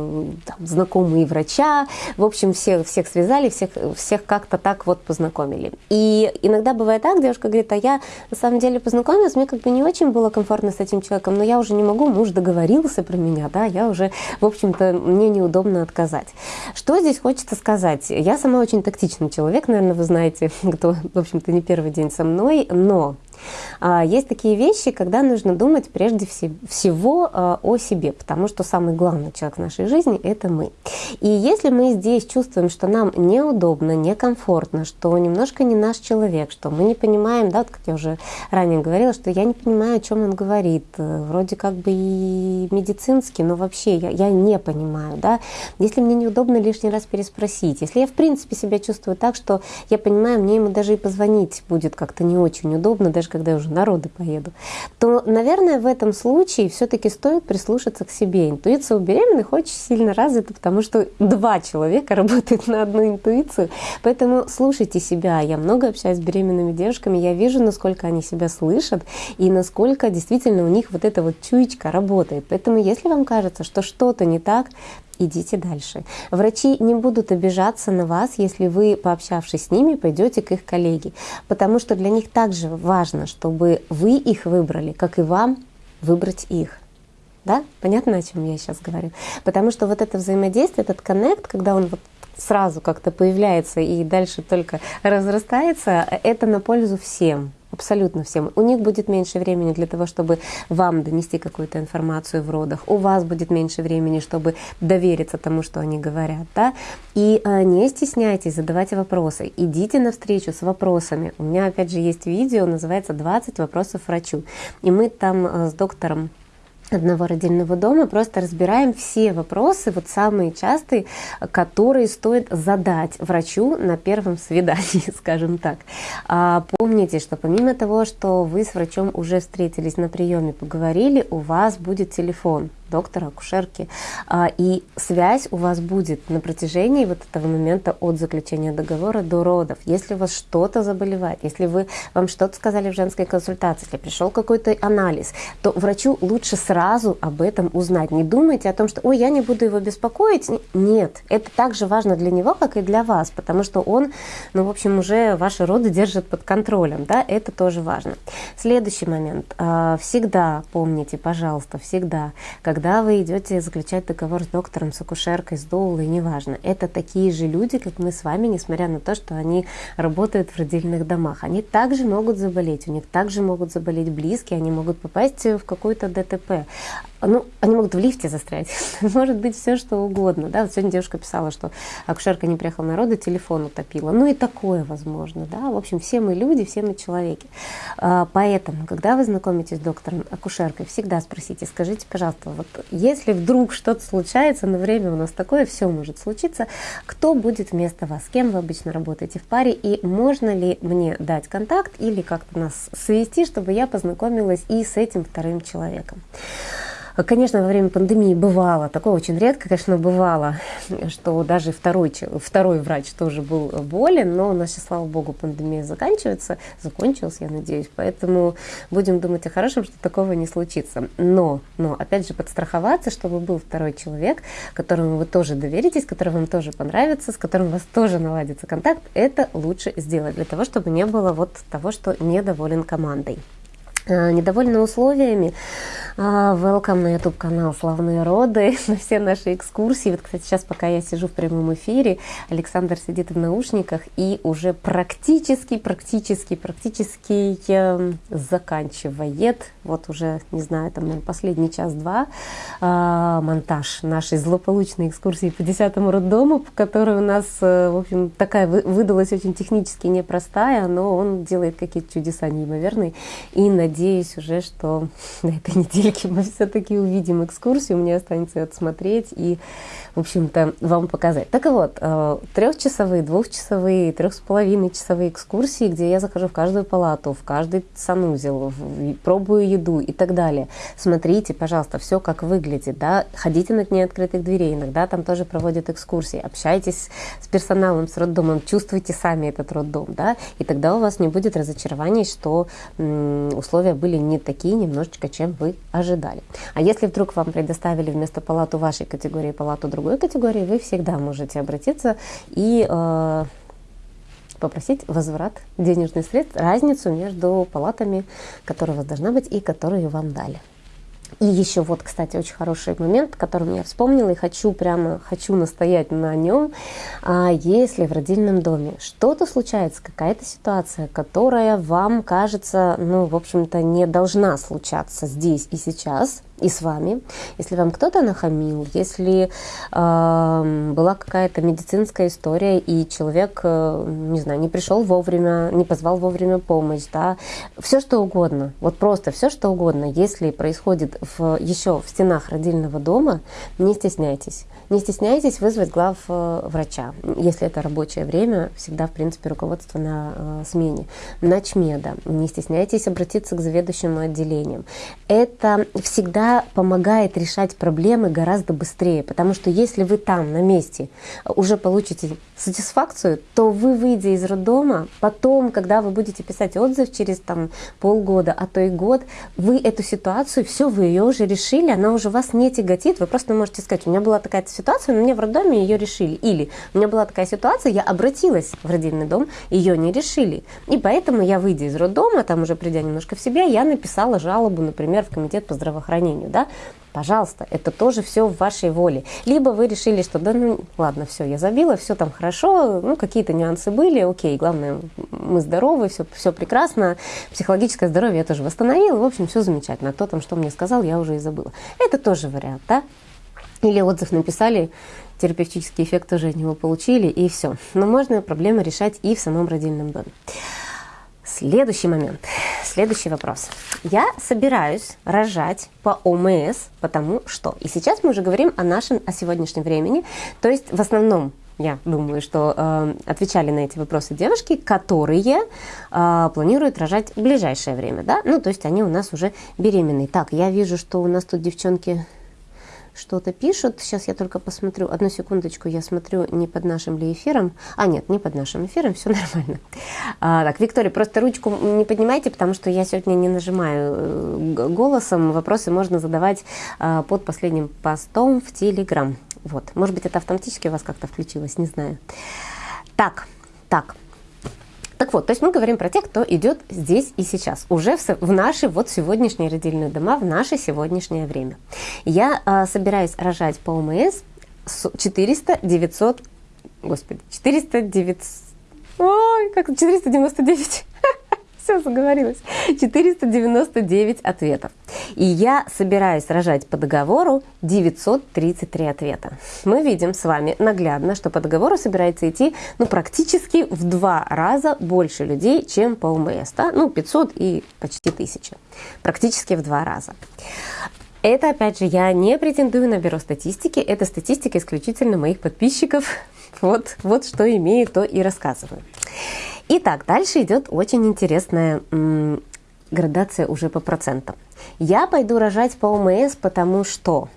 там, знакомые врача. В общем, всех, всех связали, всех, всех как-то так вот познакомили. И иногда бывает так, девушка говорит, а я на самом деле познакомилась, мне как бы не очень было комфортно с этим человеком, но я уже не могу, муж договорился про меня, да, я уже, в общем-то, мне неудобно отказать. Что здесь хочется сказать? Я сама очень тактичный человек, наверное, вы знаете, кто, в общем-то, не первый день со мной, но есть такие вещи, когда нужно думать прежде всего а, о себе, потому что самый главный человек в нашей жизни – это мы. И если мы здесь чувствуем, что нам неудобно, некомфортно, что немножко не наш человек, что мы не понимаем, да, вот как я уже ранее говорила, что я не понимаю, о чем он говорит, э, вроде как бы и медицинский, но вообще я, я не понимаю, да, если мне неудобно лишний раз переспросить, если я в принципе себя чувствую так, что я понимаю, мне ему даже и позвонить будет как-то не очень удобно, даже когда я уже народы поеду, то, наверное, в этом случае все-таки стоит прислушаться к себе. Интуиция у беременных очень сильно развита, потому что два человека работают на одну интуицию. Поэтому слушайте себя. Я много общаюсь с беременными девушками, я вижу, насколько они себя слышат и насколько действительно у них вот эта вот чуечка работает. Поэтому если вам кажется, что что-то не так, идите дальше. Врачи не будут обижаться на вас, если вы, пообщавшись с ними, пойдете к их коллеге, потому что для них также важно, чтобы вы их выбрали, как и вам выбрать их. Да? Понятно, о чем я сейчас говорю? Потому что вот это взаимодействие, этот коннект, когда он вот сразу как-то появляется и дальше только разрастается, это на пользу всем абсолютно всем. У них будет меньше времени для того, чтобы вам донести какую-то информацию в родах. У вас будет меньше времени, чтобы довериться тому, что они говорят. Да? И э, не стесняйтесь, задавать вопросы. Идите навстречу с вопросами. У меня, опять же, есть видео, называется «20 вопросов врачу». И мы там э, с доктором одного родильного дома просто разбираем все вопросы, вот самые частые, которые стоит задать врачу на первом свидании, скажем так. А, помните, что помимо того, что вы с врачом уже встретились на приеме, поговорили, у вас будет телефон доктора, акушерки. А, и связь у вас будет на протяжении вот этого момента от заключения договора до родов. Если у вас что-то заболевает, если вы, вам что-то сказали в женской консультации, если пришел какой-то анализ, то врачу лучше сразу об этом узнать. Не думайте о том, что «Ой, я не буду его беспокоить». Нет, это также важно для него, как и для вас, потому что он, ну, в общем, уже ваши роды держит под контролем. Да? Это тоже важно. Следующий момент. А, всегда помните, пожалуйста, всегда, когда когда вы идете заключать договор с доктором, с акушеркой, с доулой, неважно, это такие же люди, как мы с вами, несмотря на то, что они работают в родильных домах. Они также могут заболеть, у них также могут заболеть близкие, они могут попасть в какой-то ДТП ну, они могут в лифте застрять, может быть все что угодно. Да? Вот сегодня девушка писала, что акушерка не приехала на роды, телефон утопила. Ну и такое возможно. Да? В общем, все мы люди, все мы человеки. А, поэтому, когда вы знакомитесь с доктором, акушеркой, всегда спросите, скажите, пожалуйста, вот если вдруг что-то случается, на время у нас такое, все может случиться, кто будет вместо вас, с кем вы обычно работаете в паре, и можно ли мне дать контакт или как-то нас свести, чтобы я познакомилась и с этим вторым человеком. Конечно, во время пандемии бывало, такое очень редко, конечно, бывало, что даже второй, второй врач тоже был болен, но у нас сейчас, слава богу, пандемия заканчивается, закончилась, я надеюсь, поэтому будем думать о хорошем, что такого не случится. Но, но, опять же, подстраховаться, чтобы был второй человек, которому вы тоже доверитесь, который вам тоже понравится, с которым у вас тоже наладится контакт, это лучше сделать для того, чтобы не было вот того, что недоволен командой. Э, недовольны условиями. А, welcome на YouTube канал «Славные роды», на все наши экскурсии. Вот, кстати, сейчас, пока я сижу в прямом эфире, Александр сидит в наушниках и уже практически, практически, практически э, заканчивает, вот уже, не знаю, там, наверное, последний час-два, э, монтаж нашей злополучной экскурсии по 10-му роддому, которая у нас, э, в общем, такая выдалась очень технически непростая, но он делает какие-то чудеса неимоверные. И, надеюсь, надеюсь уже, что на этой недельке мы все-таки увидим экскурсию, мне останется отсмотреть и, в общем-то, вам показать. Так вот, э, трехчасовые, двухчасовые, трех с половиной часовые экскурсии, где я захожу в каждую палату, в каждый санузел, пробую еду и так далее. Смотрите, пожалуйста, все как выглядит, да, ходите на дни открытых дверей, иногда там тоже проводят экскурсии, общайтесь с персоналом, с роддомом, чувствуйте сами этот роддом, да, и тогда у вас не будет разочарований, что условия условия были не такие немножечко, чем вы ожидали. А если вдруг вам предоставили вместо палату вашей категории палату другой категории, вы всегда можете обратиться и э, попросить возврат денежных средств, разницу между палатами, которая у вас должна быть и которую вам дали. И еще вот, кстати, очень хороший момент, который я вспомнила и хочу прямо, хочу настоять на нем. А если в родильном доме что-то случается, какая-то ситуация, которая вам кажется, ну, в общем-то, не должна случаться здесь и сейчас, и с вами. Если вам кто-то нахамил, если э, была какая-то медицинская история, и человек, э, не знаю, не пришел вовремя, не позвал вовремя помощь, да, все что угодно, вот просто все что угодно, если происходит в, еще в стенах родильного дома, не стесняйтесь. Не стесняйтесь вызвать глав э, врача, если это рабочее время, всегда, в принципе, руководство на э, смене. Начмеда. Не стесняйтесь обратиться к заведующему отделением. Это всегда помогает решать проблемы гораздо быстрее, потому что если вы там, на месте, уже получите сатисфакцию, то вы, выйдя из роддома, потом, когда вы будете писать отзыв через там, полгода, а то и год, вы эту ситуацию, все, вы ее уже решили, она уже вас не тяготит, вы просто можете сказать, у меня была такая ситуацию, но мне в роддоме ее решили. Или у меня была такая ситуация, я обратилась в родильный дом, ее не решили. И поэтому я, выйдя из роддома, там уже придя немножко в себя, я написала жалобу, например, в комитет по здравоохранению. Да? Пожалуйста, это тоже все в вашей воле. Либо вы решили, что да, ну ладно, все, я забила, все там хорошо, ну какие-то нюансы были, окей, главное, мы здоровы, все, все прекрасно, психологическое здоровье я тоже восстановила, в общем, все замечательно. А кто там что мне сказал, я уже и забыла. Это тоже вариант, да? Или отзыв написали, терапевтический эффект тоже от него получили, и все. Но можно проблемы решать и в самом родильном доме. Следующий момент, следующий вопрос. Я собираюсь рожать по ОМС, потому что... И сейчас мы уже говорим о нашем, о сегодняшнем времени. То есть в основном я думаю, что э, отвечали на эти вопросы девушки, которые э, планируют рожать в ближайшее время, да? Ну, то есть они у нас уже беременные. Так, я вижу, что у нас тут девчонки что-то пишут. Сейчас я только посмотрю. Одну секундочку, я смотрю, не под нашим ли эфиром. А, нет, не под нашим эфиром, все нормально. А, так, Виктория, просто ручку не поднимайте, потому что я сегодня не нажимаю э, голосом. Вопросы можно задавать а, под последним постом в Телеграм. Вот. Может быть, это автоматически у вас как-то включилось, не знаю. Так, так. Так вот, то есть мы говорим про тех, кто идет здесь и сейчас, уже в, в наши вот сегодняшние родильные дома, в наше сегодняшнее время. Я э, собираюсь рожать по ОМС 400, 900, господи, 400, 900, ой, как 499 все, заговорилась. 499 ответов. И я собираюсь рожать по договору 933 ответа. Мы видим с вами наглядно, что по договору собирается идти ну, практически в два раза больше людей, чем по ОМС. Да? Ну, 500 и почти 1000. Практически в два раза. Это, опять же, я не претендую на бюро статистики, это статистика исключительно моих подписчиков. Вот, вот что имею, то и рассказываю. Итак, дальше идет очень интересная градация уже по процентам. Я пойду рожать по ОМС, потому что...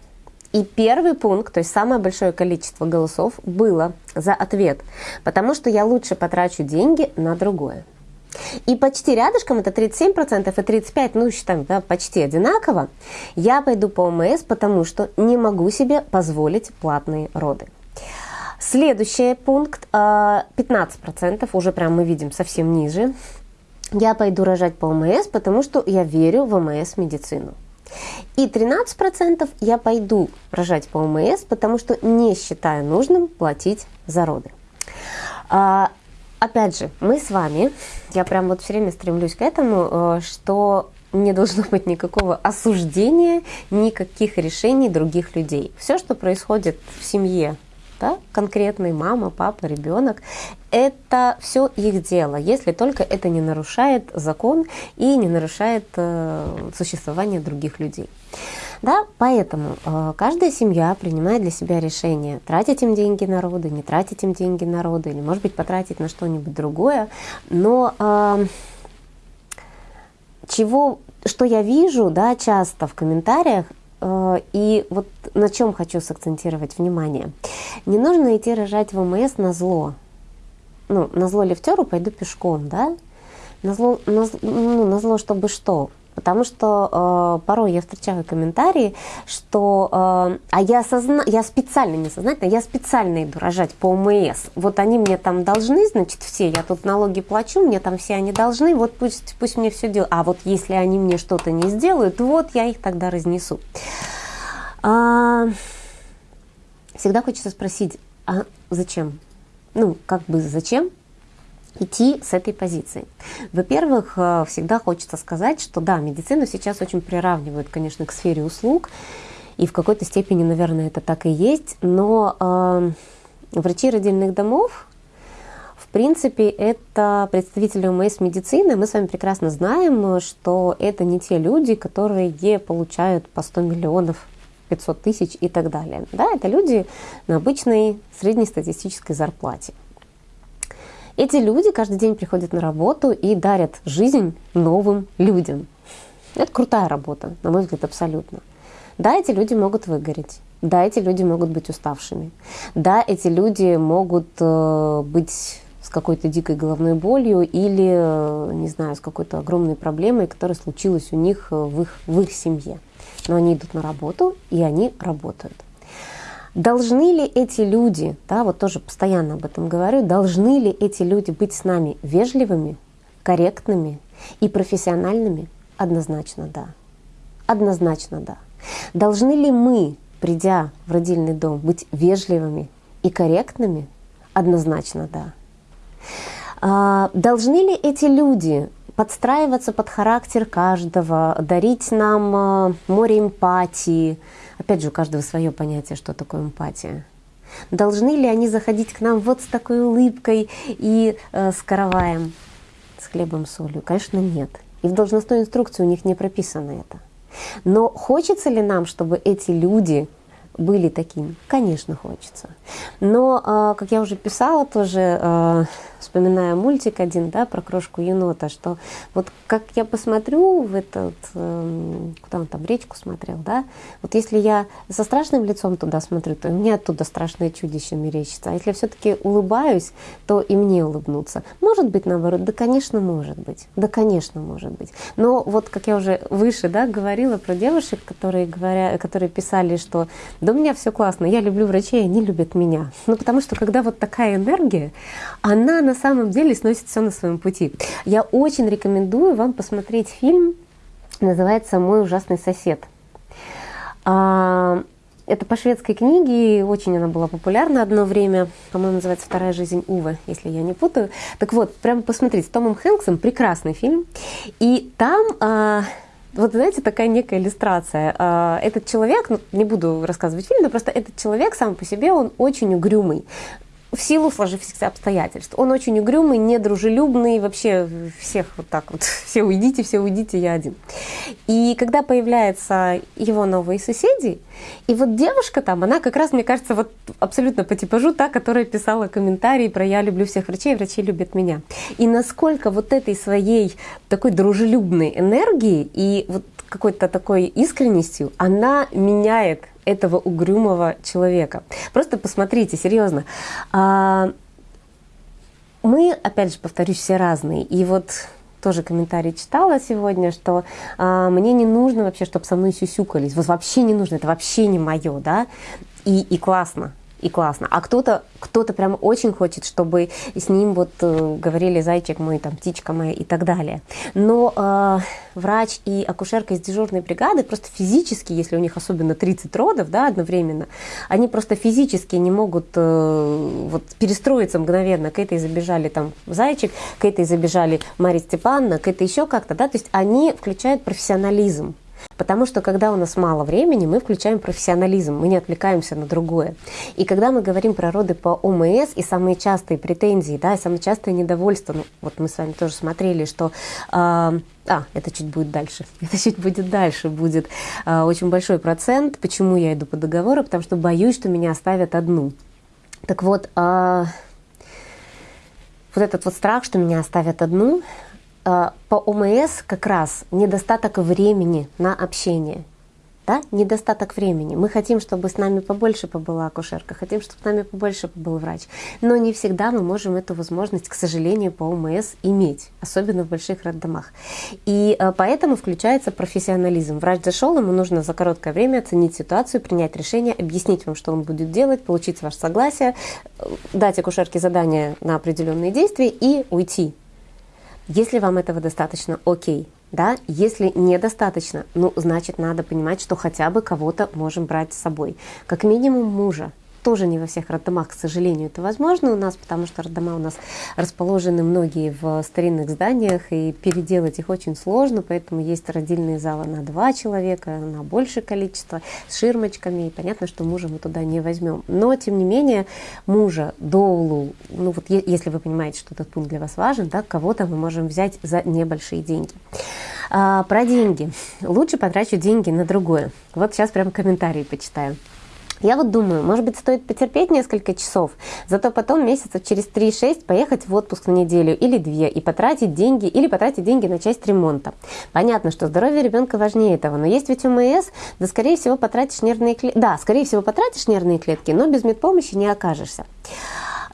И первый пункт, то есть самое большое количество голосов было за ответ, потому что я лучше потрачу деньги на другое. И почти рядышком, это 37% и 35%, ну считаем, да, почти одинаково, я пойду по ОМС, потому что не могу себе позволить платные роды. Следующий пункт, 15%, а, уже прям мы видим совсем ниже. Я пойду рожать по ОМС, потому что я верю в ОМС медицину. И 13% я пойду рожать по ОМС, потому что не считаю нужным платить за роды. А, опять же, мы с вами, я прям вот все время стремлюсь к этому, э, что не должно быть никакого осуждения, никаких решений других людей. Все, что происходит в семье да, конкретный мама, папа, ребенок, это все их дело, если только это не нарушает закон и не нарушает э, существование других людей. Да, поэтому э, каждая семья принимает для себя решение, тратить им деньги на роды, не тратить им деньги на роды, или, может быть, потратить на что-нибудь другое. Но э, чего, что я вижу да, часто в комментариях, и вот на чем хочу сакцентировать внимание. Не нужно идти рожать в МС на зло. Ну, на зло лифтеру пойду пешком, да? На зло, на, ну, на зло чтобы что? Потому что э, порой я встречаю комментарии, что э, а я, созна... я специально, не сознательно, я специально иду рожать по ОМС. Вот они мне там должны, значит, все, я тут налоги плачу, мне там все они должны, вот пусть, пусть мне все делают. А вот если они мне что-то не сделают, вот я их тогда разнесу. А, всегда хочется спросить, а зачем? Ну, как бы зачем? Идти с этой позиции. Во-первых, э, всегда хочется сказать, что да, медицину сейчас очень приравнивают, конечно, к сфере услуг, и в какой-то степени, наверное, это так и есть, но э, врачи родильных домов, в принципе, это представители ОМС медицины. Мы с вами прекрасно знаем, что это не те люди, которые получают по 100 миллионов 500 тысяч и так далее. Да, это люди на обычной среднестатистической зарплате. Эти люди каждый день приходят на работу и дарят жизнь новым людям. Это крутая работа, на мой взгляд, абсолютно. Да, эти люди могут выгореть. Да, эти люди могут быть уставшими. Да, эти люди могут э, быть с какой-то дикой головной болью или, э, не знаю, с какой-то огромной проблемой, которая случилась у них э, в их, в их семье. Но они идут на работу, и они работают. Должны ли эти люди, да, вот тоже постоянно об этом говорю, должны ли эти люди быть с нами вежливыми, корректными и профессиональными? Однозначно да. Однозначно да. Должны ли мы, придя в родильный дом, быть вежливыми и корректными? Однозначно да. А, должны ли эти люди подстраиваться под характер каждого, дарить нам а, море эмпатии, Опять же, у каждого свое понятие, что такое эмпатия. Должны ли они заходить к нам вот с такой улыбкой и э, с караваем, с хлебом, солью? Конечно, нет. И в должностной инструкции у них не прописано это. Но хочется ли нам, чтобы эти люди были такими? Конечно, хочется. Но, а, как я уже писала тоже, а, вспоминая мультик один, да, про крошку енота, что вот как я посмотрю в этот, эм, куда он там, речку смотрел, да, вот если я со страшным лицом туда смотрю, то мне оттуда страшное чудище мерещится. А если все-таки улыбаюсь, то и мне улыбнуться. Может быть, наоборот? Да, конечно, может быть. Да, конечно, может быть. Но вот, как я уже выше, да, говорила про девушек, которые, говоря, которые писали, что да у меня все классно, я люблю врачей, они любят меня. Ну, потому что когда вот такая энергия, она на самом деле сносит все на своем пути. Я очень рекомендую вам посмотреть фильм, называется «Мой ужасный сосед». А, это по шведской книге, очень она была популярна одно время, по-моему, называется «Вторая жизнь Увы», если я не путаю. Так вот, прямо посмотрите, с Томом Хэнксом прекрасный фильм, и там а, вот знаете, такая некая иллюстрация. А, этот человек, ну, не буду рассказывать фильм, но просто этот человек сам по себе, он очень угрюмый в силу сложившихся обстоятельств. Он очень угрюмый, недружелюбный, вообще всех вот так вот, все уйдите, все уйдите, я один. И когда появляются его новые соседи, и вот девушка там, она как раз, мне кажется, вот абсолютно по типажу та, которая писала комментарии про «я люблю всех врачей, врачи любят меня». И насколько вот этой своей такой дружелюбной энергии и вот какой-то такой искренностью она меняет этого угрюмого человека. Просто посмотрите, серьезно. А, мы, опять же, повторюсь, все разные. И вот тоже комментарий читала сегодня, что а, мне не нужно вообще, чтобы со мной сюсюкались. Вот вообще не нужно, это вообще не мое, да. И, и классно, и классно. А кто-то кто-то прям очень хочет, чтобы с ним вот э, говорили зайчик мой, там, птичка моя и так далее. Но э, врач и акушерка из дежурной бригады просто физически, если у них особенно 30 родов да, одновременно, они просто физически не могут э, вот, перестроиться мгновенно. К этой забежали там зайчик, к этой забежали Мария Степановна, к этой еще как-то, да, то есть они включают профессионализм. Потому что когда у нас мало времени, мы включаем профессионализм, мы не отвлекаемся на другое. И когда мы говорим про роды по ОМС и самые частые претензии, да, и самое частое недовольство, ну, вот мы с вами тоже смотрели, что... Э, а, это чуть будет дальше. Это чуть будет дальше. Будет э, очень большой процент. Почему я иду по договору? Потому что боюсь, что меня оставят одну. Так вот, э, вот этот вот страх, что меня оставят одну, по ОМС как раз недостаток времени на общение. Да? Недостаток времени. Мы хотим, чтобы с нами побольше побыла акушерка, хотим, чтобы с нами побольше побыл врач. Но не всегда мы можем эту возможность, к сожалению, по ОМС иметь, особенно в больших роддомах. И а, поэтому включается профессионализм. Врач зашел, ему нужно за короткое время оценить ситуацию, принять решение, объяснить вам, что он будет делать, получить ваше согласие, дать акушерке задание на определенные действия и уйти если вам этого достаточно, окей. Да? Если недостаточно, ну, значит, надо понимать, что хотя бы кого-то можем брать с собой. Как минимум мужа. Тоже не во всех роддомах, к сожалению, это возможно у нас, потому что роддома у нас расположены многие в старинных зданиях, и переделать их очень сложно, поэтому есть родильные залы на два человека, на большее количество, с ширмочками, и понятно, что мужа мы туда не возьмем. Но, тем не менее, мужа, доулу, ну вот если вы понимаете, что этот пункт для вас важен, да, кого-то мы можем взять за небольшие деньги. А, про деньги. Лучше потрачу деньги на другое. Вот сейчас прям комментарии почитаю. Я вот думаю, может быть, стоит потерпеть несколько часов, зато потом месяцев через 3-6 поехать в отпуск на неделю или две и потратить деньги, или потратить деньги на часть ремонта. Понятно, что здоровье ребенка важнее этого, но есть ведь УМС, да, скорее всего, потратишь нервные клетки. Да, скорее всего, потратишь нервные клетки, но без медпомощи не окажешься,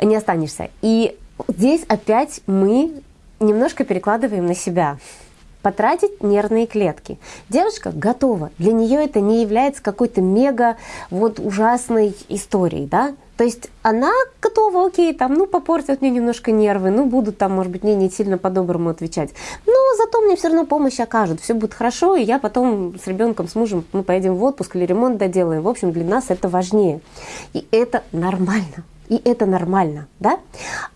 не останешься. И здесь опять мы немножко перекладываем на себя потратить нервные клетки. Девушка готова. Для нее это не является какой-то мега вот ужасной историей, да? То есть она готова, окей, там, ну, попортят мне немножко нервы, ну, будут там, может быть, мне не сильно по-доброму отвечать. Но зато мне все равно помощь окажут, все будет хорошо, и я потом с ребенком, с мужем, мы поедем в отпуск или ремонт доделаем. В общем, для нас это важнее. И это нормально и это нормально, да?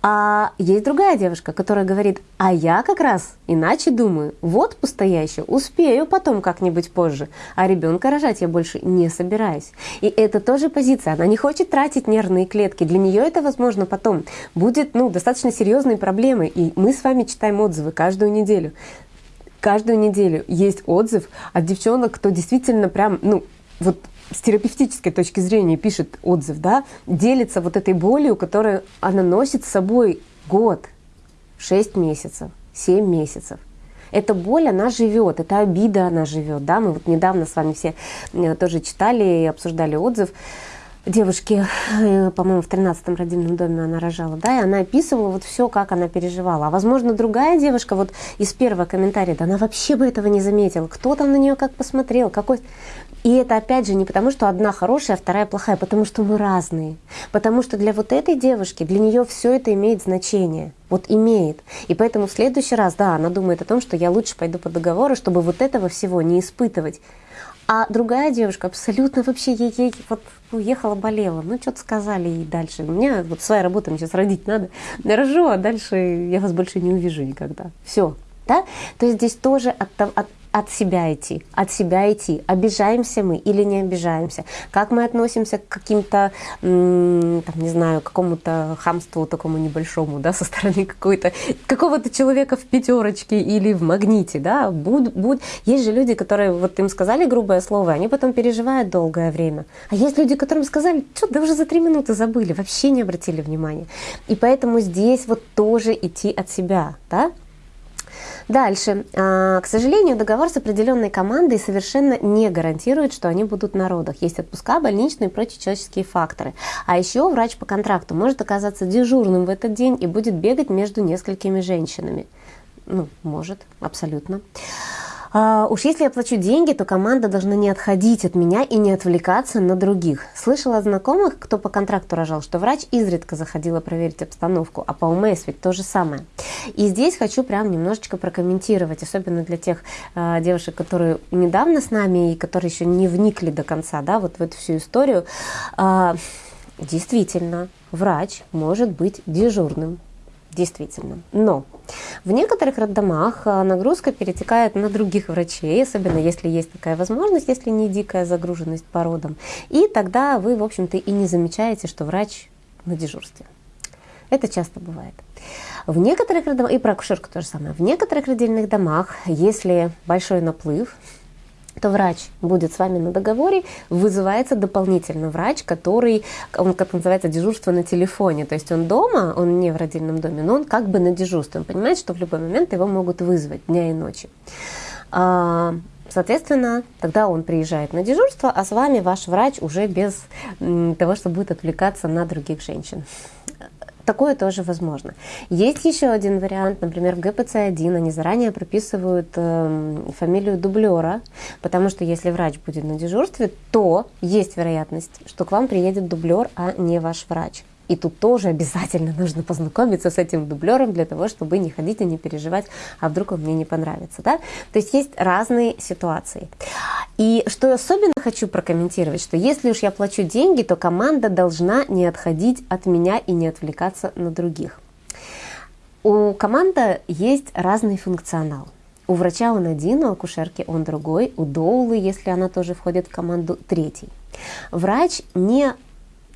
А есть другая девушка, которая говорит, а я как раз иначе думаю, вот пустоящую, успею потом как-нибудь позже, а ребенка рожать я больше не собираюсь. И это тоже позиция, она не хочет тратить нервные клетки, для нее это, возможно, потом будет ну, достаточно серьезной проблемой, и мы с вами читаем отзывы каждую неделю. Каждую неделю есть отзыв от девчонок, кто действительно прям, ну, вот с терапевтической точки зрения пишет отзыв, да, делится вот этой болью, которую она носит с собой год, 6 месяцев, 7 месяцев. Эта боль, она живет, эта обида, она живет. Да? Мы вот недавно с вами все э, тоже читали и обсуждали отзыв девушки, э, по-моему, в 13-м родильном доме она рожала, да, и она описывала вот все, как она переживала. А возможно, другая девушка вот из первого комментария, да она вообще бы этого не заметила. Кто там на нее как посмотрел, какой... И это опять же не потому, что одна хорошая, а вторая плохая, потому что мы разные. Потому что для вот этой девушки, для нее все это имеет значение. Вот имеет. И поэтому в следующий раз, да, она думает о том, что я лучше пойду по договору, чтобы вот этого всего не испытывать. А другая девушка абсолютно вообще ей, ей вот уехала, болела. Ну, что-то сказали ей дальше. У меня вот своя работа, мне сейчас родить надо. Я рожу, а дальше я вас больше не увижу никогда. Все. Да? То есть здесь тоже от, от, от себя идти, от себя идти. Обижаемся мы или не обижаемся? Как мы относимся к каким-то, там, не знаю, какому-то хамству такому небольшому, да, со стороны какой-то, какого-то человека в пятерочке или в магните, да, буд, буд. Есть же люди, которые, вот им сказали грубое слово, они потом переживают долгое время. А есть люди, которым сказали, что, да уже за три минуты забыли, вообще не обратили внимания. И поэтому здесь вот тоже идти от себя, да, Дальше. А, к сожалению, договор с определенной командой совершенно не гарантирует, что они будут на родах. Есть отпуска, больничные и прочие человеческие факторы. А еще врач по контракту может оказаться дежурным в этот день и будет бегать между несколькими женщинами. Ну, может, абсолютно. А, уж если я плачу деньги, то команда должна не отходить от меня и не отвлекаться на других. Слышала от знакомых, кто по контракту рожал, что врач изредка заходила проверить обстановку, а по УМС ведь то же самое. И здесь хочу прям немножечко прокомментировать, особенно для тех э, девушек, которые недавно с нами и которые еще не вникли до конца, да, вот в эту всю историю. Э, действительно, врач может быть дежурным действительно. Но в некоторых роддомах э, нагрузка перетекает на других врачей, особенно если есть такая возможность, если не дикая загруженность по родам. И тогда вы, в общем-то, и не замечаете, что врач на дежурстве. Это часто бывает. В некоторых роддомах, и про акушерку то же самое, в некоторых родильных домах, если большой наплыв, то врач будет с вами на договоре, вызывается дополнительно врач, который, он, как называется, дежурство на телефоне. То есть он дома, он не в родильном доме, но он как бы на дежурстве. Он понимает, что в любой момент его могут вызвать дня и ночи. А, соответственно, тогда он приезжает на дежурство, а с вами ваш врач уже без того, что будет отвлекаться на других женщин. Такое тоже возможно. Есть еще один вариант, например, в ГПЦ-1 они заранее прописывают э, фамилию дублера, потому что если врач будет на дежурстве, то есть вероятность, что к вам приедет дублер, а не ваш врач. И тут тоже обязательно нужно познакомиться с этим дублером для того, чтобы не ходить и не переживать, а вдруг он мне не понравится. Да? То есть есть разные ситуации. И что я особенно хочу прокомментировать, что если уж я плачу деньги, то команда должна не отходить от меня и не отвлекаться на других. У команды есть разный функционал. У врача он один, у акушерки он другой, у доулы, если она тоже входит в команду, третий. Врач не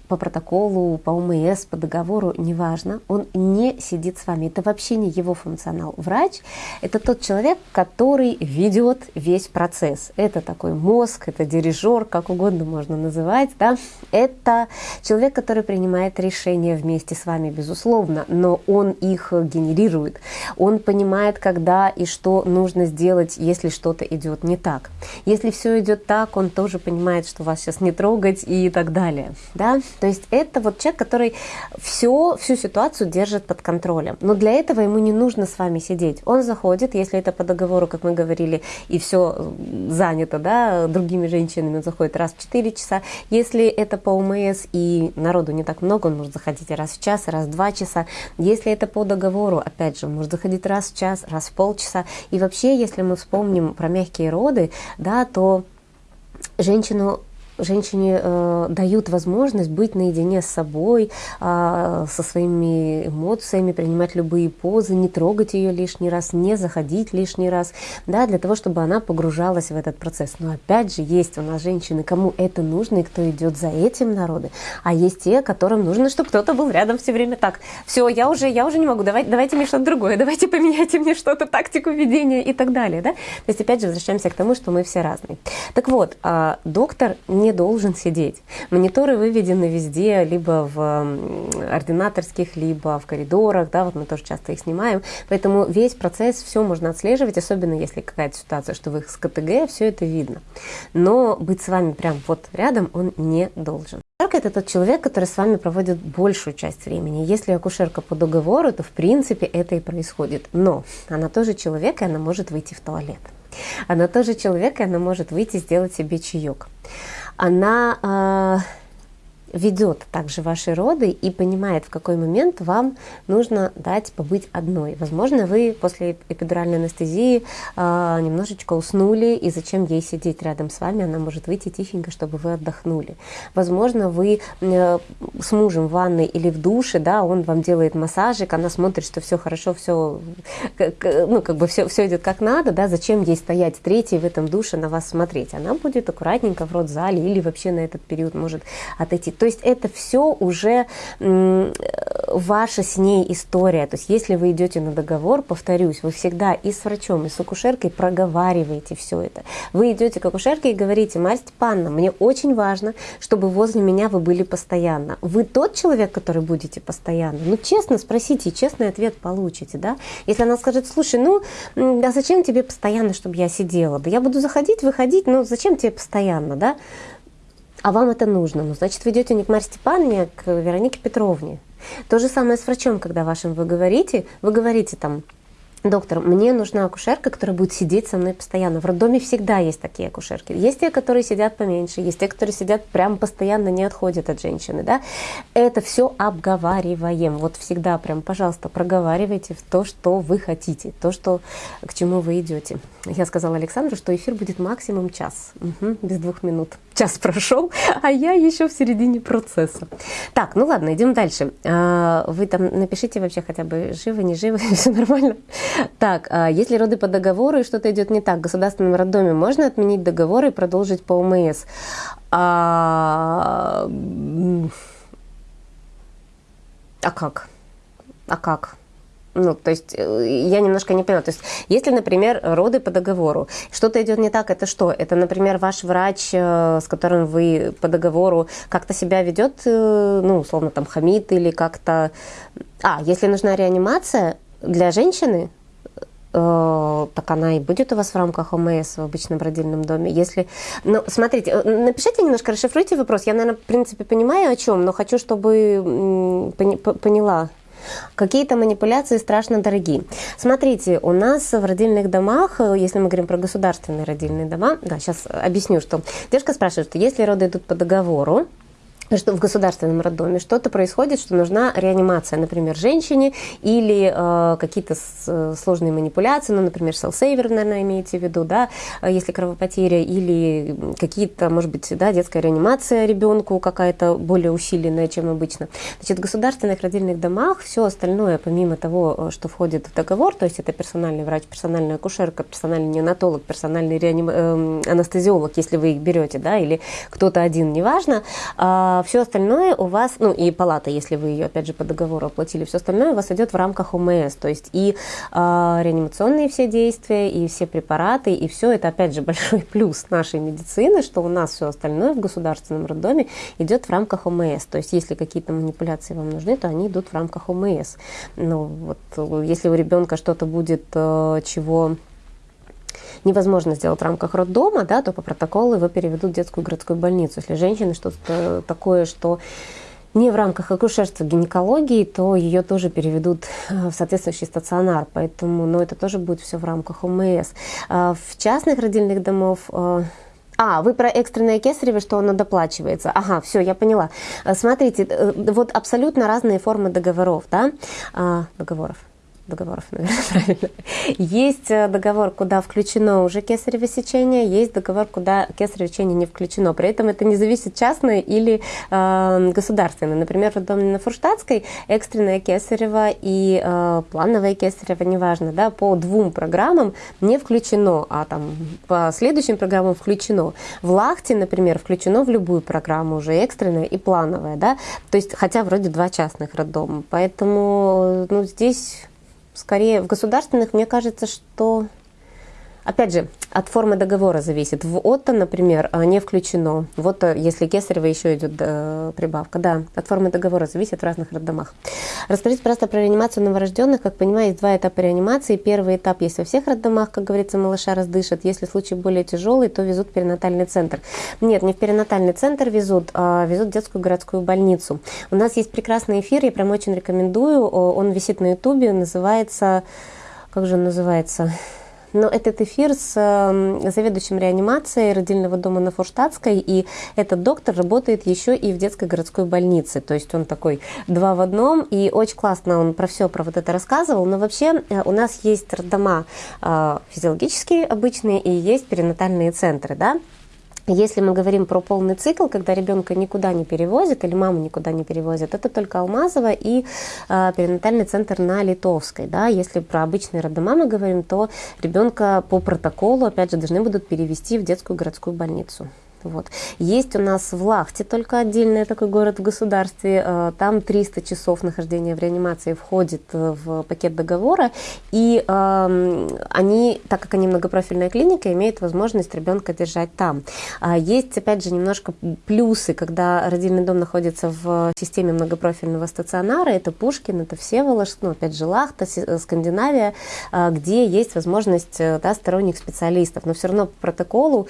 по протоколу, по ОМС, по договору, неважно, он не сидит с вами. Это вообще не его функционал. Врач – это тот человек, который ведет весь процесс. Это такой мозг, это дирижер, как угодно можно называть. Да? Это человек, который принимает решения вместе с вами, безусловно, но он их генерирует. Он понимает, когда и что нужно сделать, если что-то идет не так. Если все идет так, он тоже понимает, что вас сейчас не трогать и так далее. Да? То есть это вот человек, который все, всю ситуацию держит под контролем. Но для этого ему не нужно с вами сидеть. Он заходит, если это по договору, как мы говорили, и все занято да, другими женщинами, он заходит раз в 4 часа. Если это по УМС и народу не так много, он может заходить раз в час, раз в 2 часа. Если это по договору, опять же, он может заходить раз в час, раз в полчаса. И вообще, если мы вспомним про мягкие роды, да, то женщину женщине э, дают возможность быть наедине с собой, э, со своими эмоциями, принимать любые позы, не трогать ее лишний раз, не заходить лишний раз, да, для того, чтобы она погружалась в этот процесс. Но опять же, есть у нас женщины, кому это нужно и кто идет за этим народы, а есть те, которым нужно, чтобы кто-то был рядом все время так. Все, я уже, я уже не могу, давайте, давайте мне что-то другое, давайте поменяйте мне что-то, тактику ведения и так далее. Да? То есть, опять же, возвращаемся к тому, что мы все разные. Так вот, э, доктор не не должен сидеть. Мониторы выведены везде, либо в ординаторских, либо в коридорах, да, вот мы тоже часто их снимаем. Поэтому весь процесс, все можно отслеживать, особенно если какая-то ситуация, что вы с КТГ, все это видно. Но быть с вами прям вот рядом он не должен. Акушерка – это тот человек, который с вами проводит большую часть времени. Если акушерка по договору, то в принципе это и происходит. Но она тоже человек, и она может выйти в туалет. Она тоже человек, и она может выйти сделать себе чаек она а, ведет также ваши роды и понимает, в какой момент вам нужно дать побыть одной. Возможно, вы после эпидуральной анестезии э, немножечко уснули, и зачем ей сидеть рядом с вами, она может выйти тихенько, чтобы вы отдохнули. Возможно, вы э, с мужем в ванной или в душе, да, он вам делает массажик, она смотрит, что все хорошо, все, ну, как бы все, все идет как надо, да, зачем ей стоять третьей в этом душе на вас смотреть? Она будет аккуратненько в родзале или вообще на этот период может отойти то есть это все уже ваша с ней история. То есть если вы идете на договор, повторюсь, вы всегда и с врачом, и с акушеркой проговариваете все это. Вы идете к акушерке и говорите, Марья Степановна, мне очень важно, чтобы возле меня вы были постоянно. Вы тот человек, который будете постоянно? Ну, честно спросите, и честный ответ получите, да? Если она скажет, слушай, ну, а зачем тебе постоянно, чтобы я сидела? Да я буду заходить, выходить, но зачем тебе постоянно, да? А вам это нужно. Ну, значит, вы идете не к Марье Степановне, а к Веронике Петровне. То же самое с врачом, когда вашим вы говорите, вы говорите там, доктор, мне нужна акушерка, которая будет сидеть со мной постоянно. В роддоме всегда есть такие акушерки. Есть те, которые сидят поменьше, есть те, которые сидят прям постоянно, не отходят от женщины. Да? Это все обговариваем. Вот всегда прям, пожалуйста, проговаривайте в то, что вы хотите, то, что, к чему вы идете. Я сказала Александру, что эфир будет максимум час, угу, без двух минут. Час прошел, а я еще в середине процесса. Так, ну ладно, идем дальше. А, вы там напишите вообще хотя бы живы, не живы, все нормально. Так, а если роды по договору и что-то идет не так, в государственном роддоме можно отменить договор и продолжить по ОМС? А, а как? А как? Ну, то есть э, я немножко не поняла. То есть если, например, роды по договору, что-то идет не так, это что? Это, например, ваш врач, э, с которым вы по договору как-то себя ведет, э, ну, условно, там, хамит или как-то... А, если нужна реанимация для женщины, так она и будет у вас в рамках ОМС в обычном родильном доме. Если, ну, смотрите, напишите немножко, расшифруйте вопрос. Я, наверное, в принципе понимаю о чем, но хочу, чтобы поняла Какие-то манипуляции страшно дорогие. Смотрите, у нас в родильных домах, э, если мы говорим про государственные родильные дома, да, сейчас объясню, что девушка спрашивает, что если роды идут по договору, что в государственном роддоме что-то происходит, что нужна реанимация, например, женщине или э, какие-то сложные манипуляции, ну, например, селсейвер, наверное, имеете в виду, да, э, если кровопотеря, или какие-то, может быть, да, детская реанимация ребенку какая-то более усиленная, чем обычно. Значит, в государственных родильных домах все остальное, помимо того, э, что входит в договор, то есть это персональный врач, персональная акушерка, персональный неонатолог, персональный реаним... э, анестезиолог, если вы их берете, да, или кто-то один, неважно, э, а все остальное у вас, ну и палата, если вы ее, опять же, по договору оплатили, все остальное у вас идет в рамках ОМС. То есть и э, реанимационные все действия, и все препараты, и все это, опять же, большой плюс нашей медицины, что у нас все остальное в государственном роддоме идет в рамках ОМС. То есть если какие-то манипуляции вам нужны, то они идут в рамках ОМС. Ну, вот, если у ребенка что-то будет, э, чего невозможно сделать в рамках роддома, да, то по протоколу его переведут в детскую городскую больницу. Если женщина что-то такое, что не в рамках акушерства гинекологии, то ее тоже переведут э, в соответствующий стационар. Поэтому ну, это тоже будет все в рамках ОМС. А в частных родильных домов э, а, вы про экстренное кесарево, что оно доплачивается. Ага, все, я поняла. Э, смотрите, вот абсолютно разные формы договоров, да, договоров договоров, наверное, правильно. Есть э, договор, куда включено уже кесарево сечение, есть договор, куда кесарево сечение не включено. При этом это не зависит частное или э, государственное. Например, в доме на Фурштадтской экстренное кесарево и э, плановое кесарево, неважно, да, по двум программам не включено, а там по следующим программам включено. В Лахте, например, включено в любую программу уже экстренное и плановое, да, то есть хотя вроде два частных роддома. Поэтому ну, здесь скорее в государственных, мне кажется, что Опять же, от формы договора зависит. В ОТО, например, а, не включено. Вот э, если кесарево еще идет э, прибавка. Да, от формы договора зависит в разных роддомах. Расскажите просто про реанимацию новорожденных. Как понимаю, есть два этапа реанимации. Первый этап есть во всех роддомах, как говорится, малыша раздышат. Если случай более тяжелый, то везут в перинатальный центр. Нет, не в перинатальный центр везут, а везут в детскую городскую больницу. У нас есть прекрасный эфир, я прям очень рекомендую. Он висит на ютубе, называется... Как же он называется? Но этот эфир с эм, заведующим реанимацией родильного дома на Форштадтской, и этот доктор работает еще и в детской городской больнице. То есть он такой два в одном, и очень классно он про все про вот это рассказывал. Но вообще э, у нас есть роддома э, физиологические обычные и есть перинатальные центры, да, если мы говорим про полный цикл, когда ребенка никуда не перевозят или маму никуда не перевозят, это только Алмазова и э, перинатальный центр на Литовской. Да? Если про обычные роддома мы говорим, то ребенка по протоколу, опять же, должны будут перевести в детскую городскую больницу. Вот. Есть у нас в Лахте только отдельный такой город в государстве. Э, там 300 часов нахождения в реанимации входит э, в пакет договора. И э, они, так как они многопрофильная клиника, имеют возможность ребенка держать там. А есть, опять же, немножко плюсы, когда родильный дом находится в системе многопрофильного стационара. Это Пушкин, это Всеволожск, ну, опять же, Лахта, Скандинавия, где есть возможность да, сторонних специалистов. Но все равно по протоколу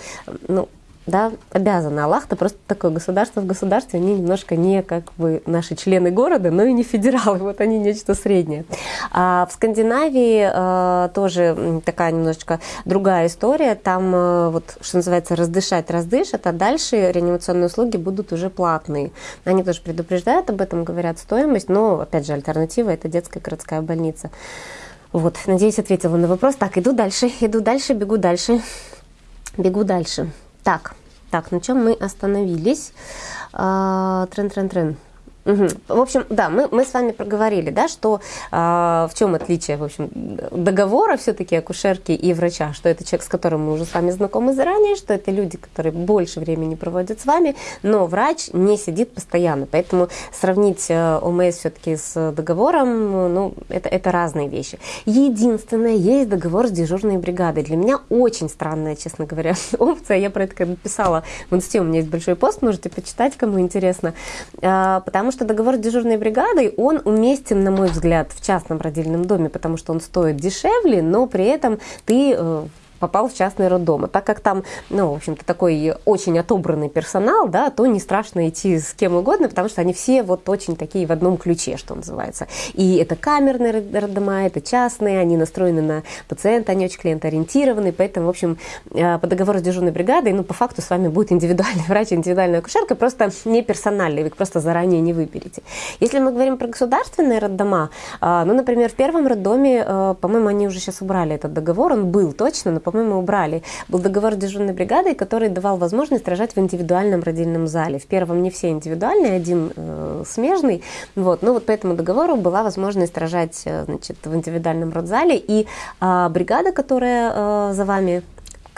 ну, да, обязаны. Аллах-то просто такое государство в государстве, они немножко не как бы наши члены города, но и не федералы, вот они нечто среднее. А в Скандинавии э, тоже такая немножечко другая история, там э, вот, что называется, раздышать раздышат, а дальше реанимационные услуги будут уже платные. Они тоже предупреждают об этом, говорят стоимость, но, опять же, альтернатива – это детская городская больница. Вот, надеюсь, ответила на вопрос. Так, иду дальше, иду дальше, бегу дальше, бегу дальше. Так, так, на чем мы остановились? Трен-трен-трен. Угу. В общем, да, мы, мы с вами проговорили, да, что э, в чем отличие, в общем, договора все-таки акушерки и врача, что это человек, с которым мы уже с вами знакомы заранее, что это люди, которые больше времени проводят с вами, но врач не сидит постоянно, поэтому сравнить э, ОМС все-таки с договором, ну, это, это разные вещи. Единственное, есть договор с дежурной бригадой. Для меня очень странная, честно говоря, опция, я про это когда писала в инсте, у меня есть большой пост, можете почитать, кому интересно, э, потому что что договор с дежурной бригадой, он уместен, на мой взгляд, в частном родильном доме, потому что он стоит дешевле, но при этом ты э, попал в частный роддом. А так как там, ну, в общем-то, такой очень отобранный персонал, да, то не страшно идти с кем угодно, потому что они все вот очень такие в одном ключе, что называется. И это камерные роддома, это частные, они настроены на пациента, они очень клиентоориентированы, поэтому, в общем, э, по договору с дежурной бригадой, ну, по факту с вами будет индивидуальный врач, индивидуальная акушерка, просто не персональный, вы просто заранее не выберете. Если мы говорим про государственные роддома, э, ну, например, в первом роддоме, э, по-моему, они уже сейчас убрали этот договор, он был точно, но, по-моему, убрали. Был договор с дежурной бригадой, который давал возможность рожать в индивидуальном родильном зале. В первом не все индивидуальные, один э, смежный. Вот. Ну вот по этому договору была возможность рожать э, значит, в индивидуальном родзале. И э, бригада, которая э, за вами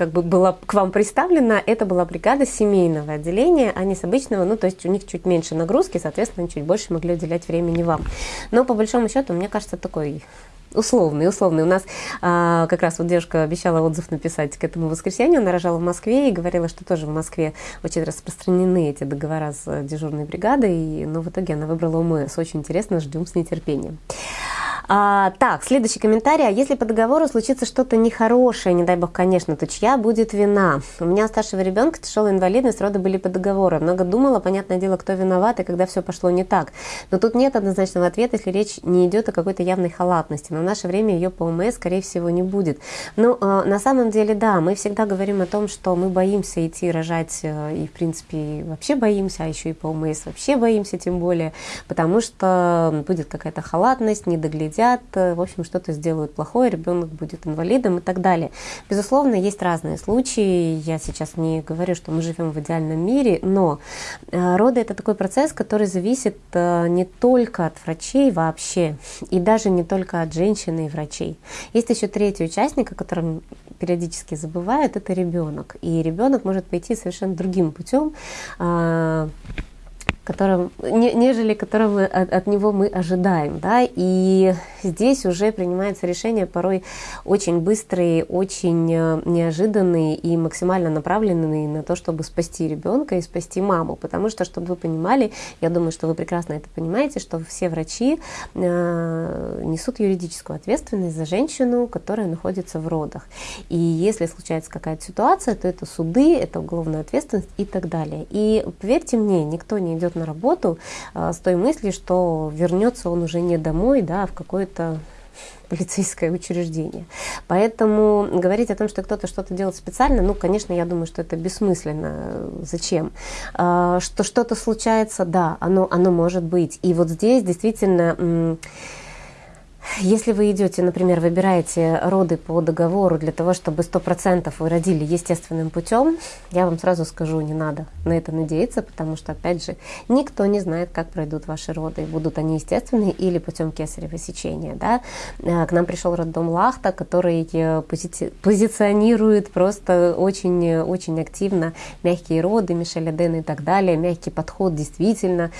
как бы была к вам представлена, это была бригада семейного отделения, а не с обычного, ну, то есть у них чуть меньше нагрузки, соответственно, чуть больше могли уделять времени вам. Но по большому счету, мне кажется, такой условный, условный. У нас а, как раз вот девушка обещала отзыв написать к этому воскресенью. Она рожала в Москве и говорила, что тоже в Москве очень распространены эти договора с дежурной бригадой. Но в итоге она выбрала ОМС. Очень интересно, ждем с нетерпением. А, так, следующий комментарий. А если по договору случится что-то нехорошее, не дай бог, конечно, то чья будет вина? У меня у старшего ребенка тяжелая инвалидность, роды были по договору. Много думала, понятное дело, кто виноват и когда все пошло не так. Но тут нет однозначного ответа, если речь не идет о какой-то явной халатности. Но в наше время ее по ОМС, скорее всего, не будет. Ну, э, на самом деле, да, мы всегда говорим о том, что мы боимся идти рожать, э, и, в принципе, вообще боимся, а еще и по ОМС вообще боимся, тем более, потому что будет какая-то халатность, недоглядение повредят, э, в общем, что-то сделают плохое, ребенок будет инвалидом и так далее. Безусловно, есть разные случаи. Я сейчас не говорю, что мы живем в идеальном мире, но э, роды это такой процесс, который зависит э, не только от врачей вообще, и даже не только от женщины и врачей. Есть еще третий участник, о котором периодически забывают, это ребенок. И ребенок может пойти совершенно другим путем которым, не, нежели которого от, от него мы ожидаем. Да? И здесь уже принимается решение порой очень быстрые, очень э, неожиданные и максимально направленные на то, чтобы спасти ребенка и спасти маму. Потому что, чтобы вы понимали, я думаю, что вы прекрасно это понимаете, что все врачи э, несут юридическую ответственность за женщину, которая находится в родах. И если случается какая-то ситуация, то это суды, это уголовная ответственность и так далее. И поверьте мне, никто не идет на работу а, с той мыслью, что вернется он уже не домой, да, а в какое-то полицейское учреждение. Поэтому говорить о том, что кто-то что-то делает специально, ну, конечно, я думаю, что это бессмысленно. Зачем? А, что что-то случается, да, оно, оно может быть. И вот здесь действительно если вы идете, например, выбираете роды по договору для того, чтобы 100% вы родили естественным путем, я вам сразу скажу, не надо на это надеяться, потому что, опять же, никто не знает, как пройдут ваши роды, будут они естественные или путем кесарево сечения. Да? Э, к нам пришел роддом Лахта, который э, пози позиционирует просто очень-очень активно мягкие роды, Мишель Аден и так далее, мягкий подход действительно.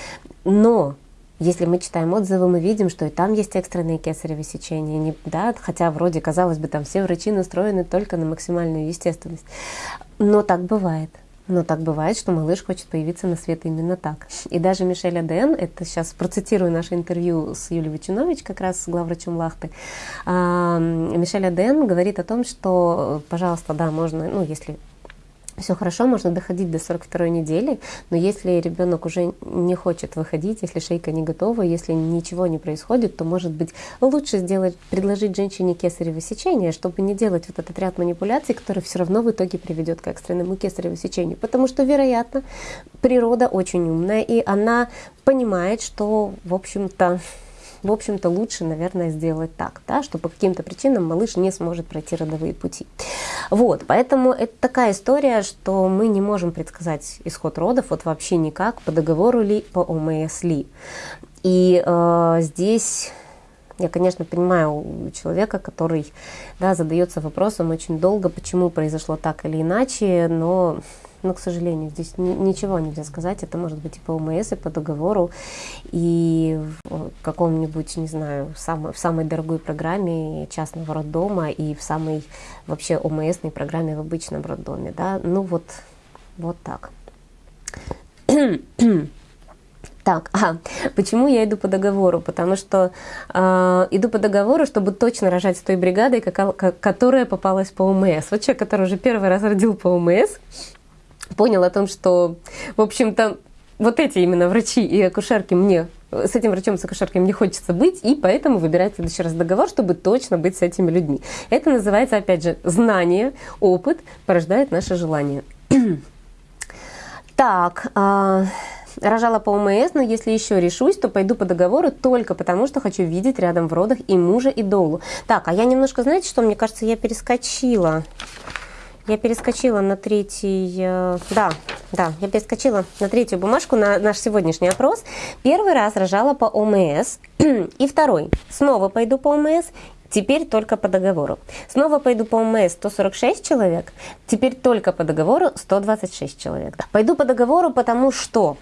Но если мы читаем отзывы, мы видим, что и там есть экстренные кесарево сечения, не, да, хотя вроде, казалось бы, там все врачи настроены только на максимальную естественность. Но так бывает. Но так бывает, что малыш хочет появиться на свет именно так. И даже Мишель Аден, это сейчас процитирую наше интервью с Юлией Вачинович, как раз с главврачом Лахты, Мишель Аден говорит о том, что, пожалуйста, да, можно, ну, если все хорошо, можно доходить до 42 недели, но если ребенок уже не хочет выходить, если шейка не готова, если ничего не происходит, то, может быть, лучше сделать, предложить женщине кесарево сечение, чтобы не делать вот этот ряд манипуляций, который все равно в итоге приведет к экстренному кесарево сечению. Потому что, вероятно, природа очень умная, и она понимает, что, в общем-то, в общем-то, лучше, наверное, сделать так, да, что по каким-то причинам малыш не сможет пройти родовые пути. Вот, поэтому это такая история, что мы не можем предсказать исход родов вот вообще никак, по договору ли, по ОМС ли. И э, здесь я, конечно, понимаю человека, который да, задается вопросом очень долго, почему произошло так или иначе, но но, к сожалению, здесь ничего нельзя сказать. Это может быть и по ОМС, и по договору, и в каком-нибудь, не знаю, в самой дорогой программе частного роддома, и в самой вообще ОМСной программе в обычном роддоме. Да? Ну вот, вот так. Так, а почему я иду по договору? Потому что э, иду по договору, чтобы точно рожать с той бригадой, как, которая попалась по ОМС. Вот человек, который уже первый раз родил по ОМС, понял о том, что, в общем-то, вот эти именно врачи и акушерки мне с этим врачом, с акушеркой мне хочется быть, и поэтому выбирать в следующий раз договор, чтобы точно быть с этими людьми. Это называется, опять же, знание, опыт порождает наше желание. так, а, рожала по ОМС, но если еще решусь, то пойду по договору только потому, что хочу видеть рядом в родах и мужа, и долу. Так, а я немножко, знаете что, мне кажется, я перескочила. Я перескочила на третий, э, да, да, я перескочила на третью бумажку, на наш сегодняшний опрос. Первый раз рожала по ОМС, и второй, снова пойду по ОМС, теперь только по договору. Снова пойду по ОМС 146 человек, теперь только по договору 126 человек. Пойду по договору, потому что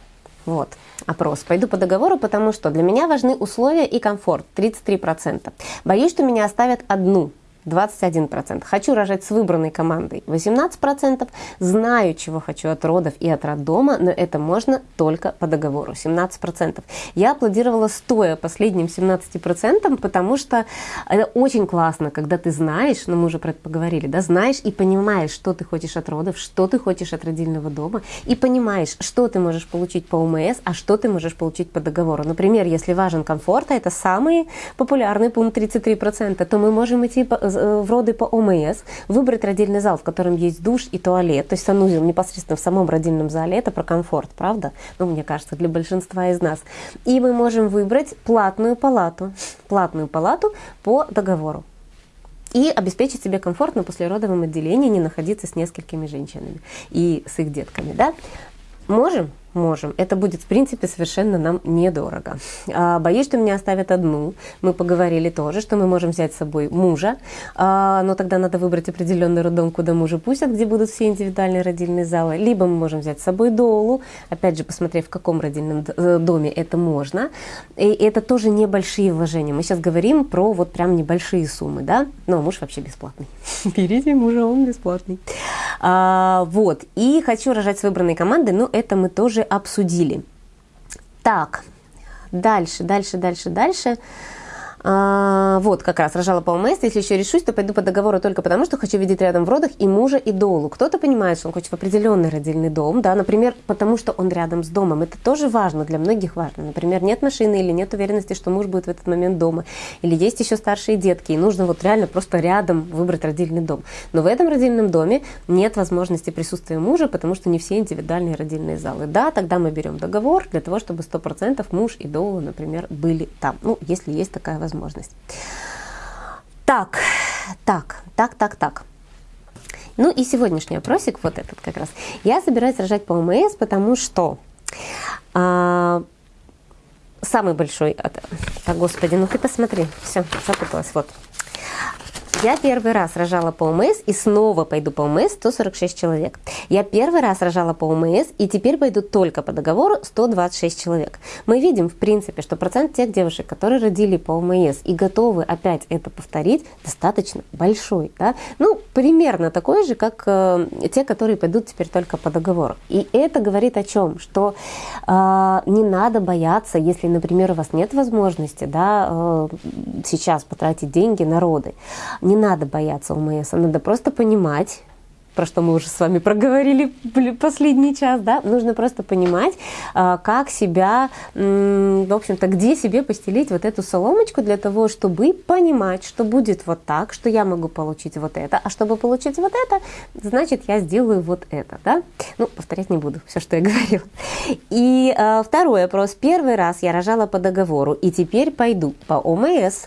вот, опрос. Пойду по договору, потому что для меня важны условия и комфорт, 33%. Боюсь, что меня оставят одну, 21%. Хочу рожать с выбранной командой 18%. Знаю, чего хочу от родов и от роддома, но это можно только по договору 17%. Я аплодировала стоя последним 17%, потому что это очень классно, когда ты знаешь, ну мы уже про это поговорили, да, знаешь и понимаешь, что ты хочешь от родов, что ты хочешь от родильного дома, и понимаешь, что ты можешь получить по УМС, а что ты можешь получить по договору. Например, если важен комфорт, а это самый популярный пункт 33%, то мы можем идти Э, в роды по ОМС, выбрать родильный зал, в котором есть душ и туалет, то есть санузел непосредственно в самом родильном зале, это про комфорт, правда? Ну, мне кажется, для большинства из нас. И мы можем выбрать платную палату, платную палату по договору и обеспечить себе комфорт на послеродовом отделении, не находиться с несколькими женщинами и с их детками. Да? Можем? Можем. Это будет, в принципе, совершенно нам недорого. А, боюсь, что меня оставят одну. Мы поговорили тоже, что мы можем взять с собой мужа, а, но тогда надо выбрать определенный роддом, куда мужа пустят, где будут все индивидуальные родильные залы. Либо мы можем взять с собой долу, опять же, посмотрев, в каком родильном э, доме это можно. И это тоже небольшие вложения. Мы сейчас говорим про вот прям небольшие суммы, да? Но муж вообще бесплатный. Берите мужа, он бесплатный. А, вот. И хочу рожать с выбранной командой, но это мы тоже обсудили. Так, дальше, дальше, дальше, дальше. А, вот, как раз рожала по ОМС. Если еще решусь, то пойду по договору только потому, что хочу видеть рядом в родах и мужа, и долу. Кто-то понимает, что он хочет в определенный родильный дом, да, например, потому что он рядом с домом. Это тоже важно, для многих важно. Например, нет машины или нет уверенности, что муж будет в этот момент дома. Или есть еще старшие детки, и нужно вот реально просто рядом выбрать родильный дом. Но в этом родильном доме нет возможности присутствия мужа, потому что не все индивидуальные родильные залы. Да, тогда мы берем договор для того, чтобы 100% муж и дола, например, были там. Ну, если есть такая возможность возможность. Так, так, так, так, так. Ну и сегодняшний опросик, вот этот как раз. Я собираюсь рожать по ОМС, потому что а, самый большой... Так, господи, ну ты посмотри. Все, запуталась, вот. Я первый раз рожала по ОМС и снова пойду по ОМС 146 человек. Я первый раз рожала по ОМС и теперь пойду только по договору 126 человек. Мы видим, в принципе, что процент тех девушек, которые родили по ОМС и готовы опять это повторить, достаточно большой. Да? Ну, примерно такой же, как э, те, которые пойдут теперь только по договору. И это говорит о чем? Что э, не надо бояться, если, например, у вас нет возможности да, э, сейчас потратить деньги на роды не надо бояться ОМС, надо просто понимать, про что мы уже с вами проговорили последний час, да, нужно просто понимать, а, как себя, в общем-то, где себе постелить вот эту соломочку для того, чтобы понимать, что будет вот так, что я могу получить вот это, а чтобы получить вот это, значит, я сделаю вот это, да. Ну, повторять не буду все, что я говорила. И э, второй опрос. Первый раз я рожала по договору, и теперь пойду по ОМС,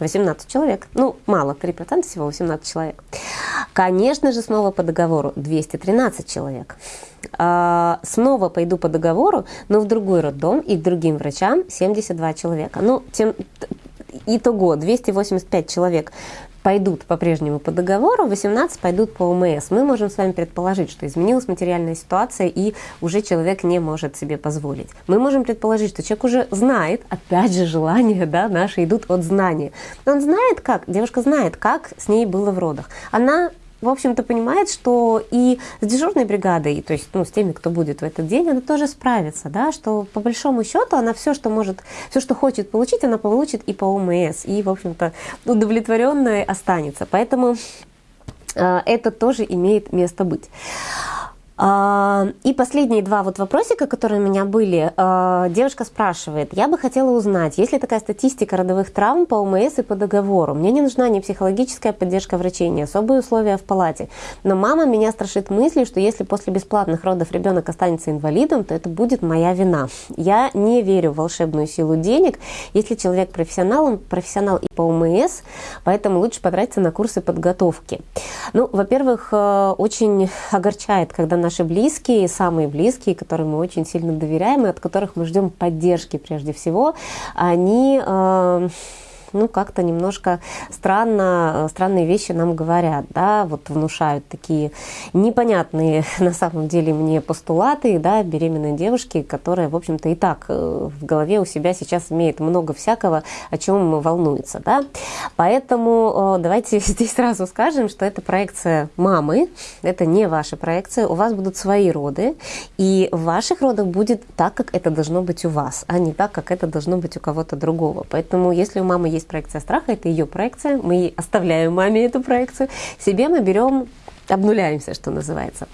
18 человек. Ну, мало, 3% всего 18 человек. Конечно же, снова по договору 213 человек. А, снова пойду по договору, но в другой роддом и к другим врачам 72 человека. Ну, тем, итого 285 человек пойдут по-прежнему по договору, 18 пойдут по ОМС. Мы можем с вами предположить, что изменилась материальная ситуация и уже человек не может себе позволить. Мы можем предположить, что человек уже знает, опять же, желания да, наши идут от знания. Он знает как, девушка знает, как с ней было в родах. Она в общем-то, понимает, что и с дежурной бригадой, то есть ну, с теми, кто будет в этот день, она тоже справится, да, что по большому счету она все, что может, все, что хочет получить, она получит и по ОМС, и, в общем-то, удовлетворенная останется. Поэтому э, это тоже имеет место быть. А, и последние два вот вопросика, которые у меня были. А, девушка спрашивает, я бы хотела узнать, есть ли такая статистика родовых травм по ОМС и по договору? Мне не нужна ни психологическая поддержка врачей, ни особые условия в палате. Но мама меня страшит мыслью, что если после бесплатных родов ребенок останется инвалидом, то это будет моя вина. Я не верю в волшебную силу денег. Если человек профессионал, он профессионал и по ОМС, поэтому лучше потратиться на курсы подготовки. Ну, во-первых, э, очень огорчает, когда наши близкие, самые близкие, которым мы очень сильно доверяем и от которых мы ждем поддержки прежде всего, они э, ну, как-то немножко странно, странные вещи нам говорят, да, вот внушают такие непонятные на самом деле мне постулаты, да, беременной девушки, которая, в общем-то, и так э, в голове у себя сейчас имеет много всякого, о чем волнуется, да. Поэтому э, давайте здесь сразу скажем, что это проекция мамы, это не ваша проекция, у вас будут свои роды, и в ваших родах будет так, как это должно быть у вас, а не так, как это должно быть у кого-то другого. Поэтому, если у мамы есть есть проекция страха, это ее проекция, мы оставляем маме эту проекцию, себе мы берем, обнуляемся, что называется.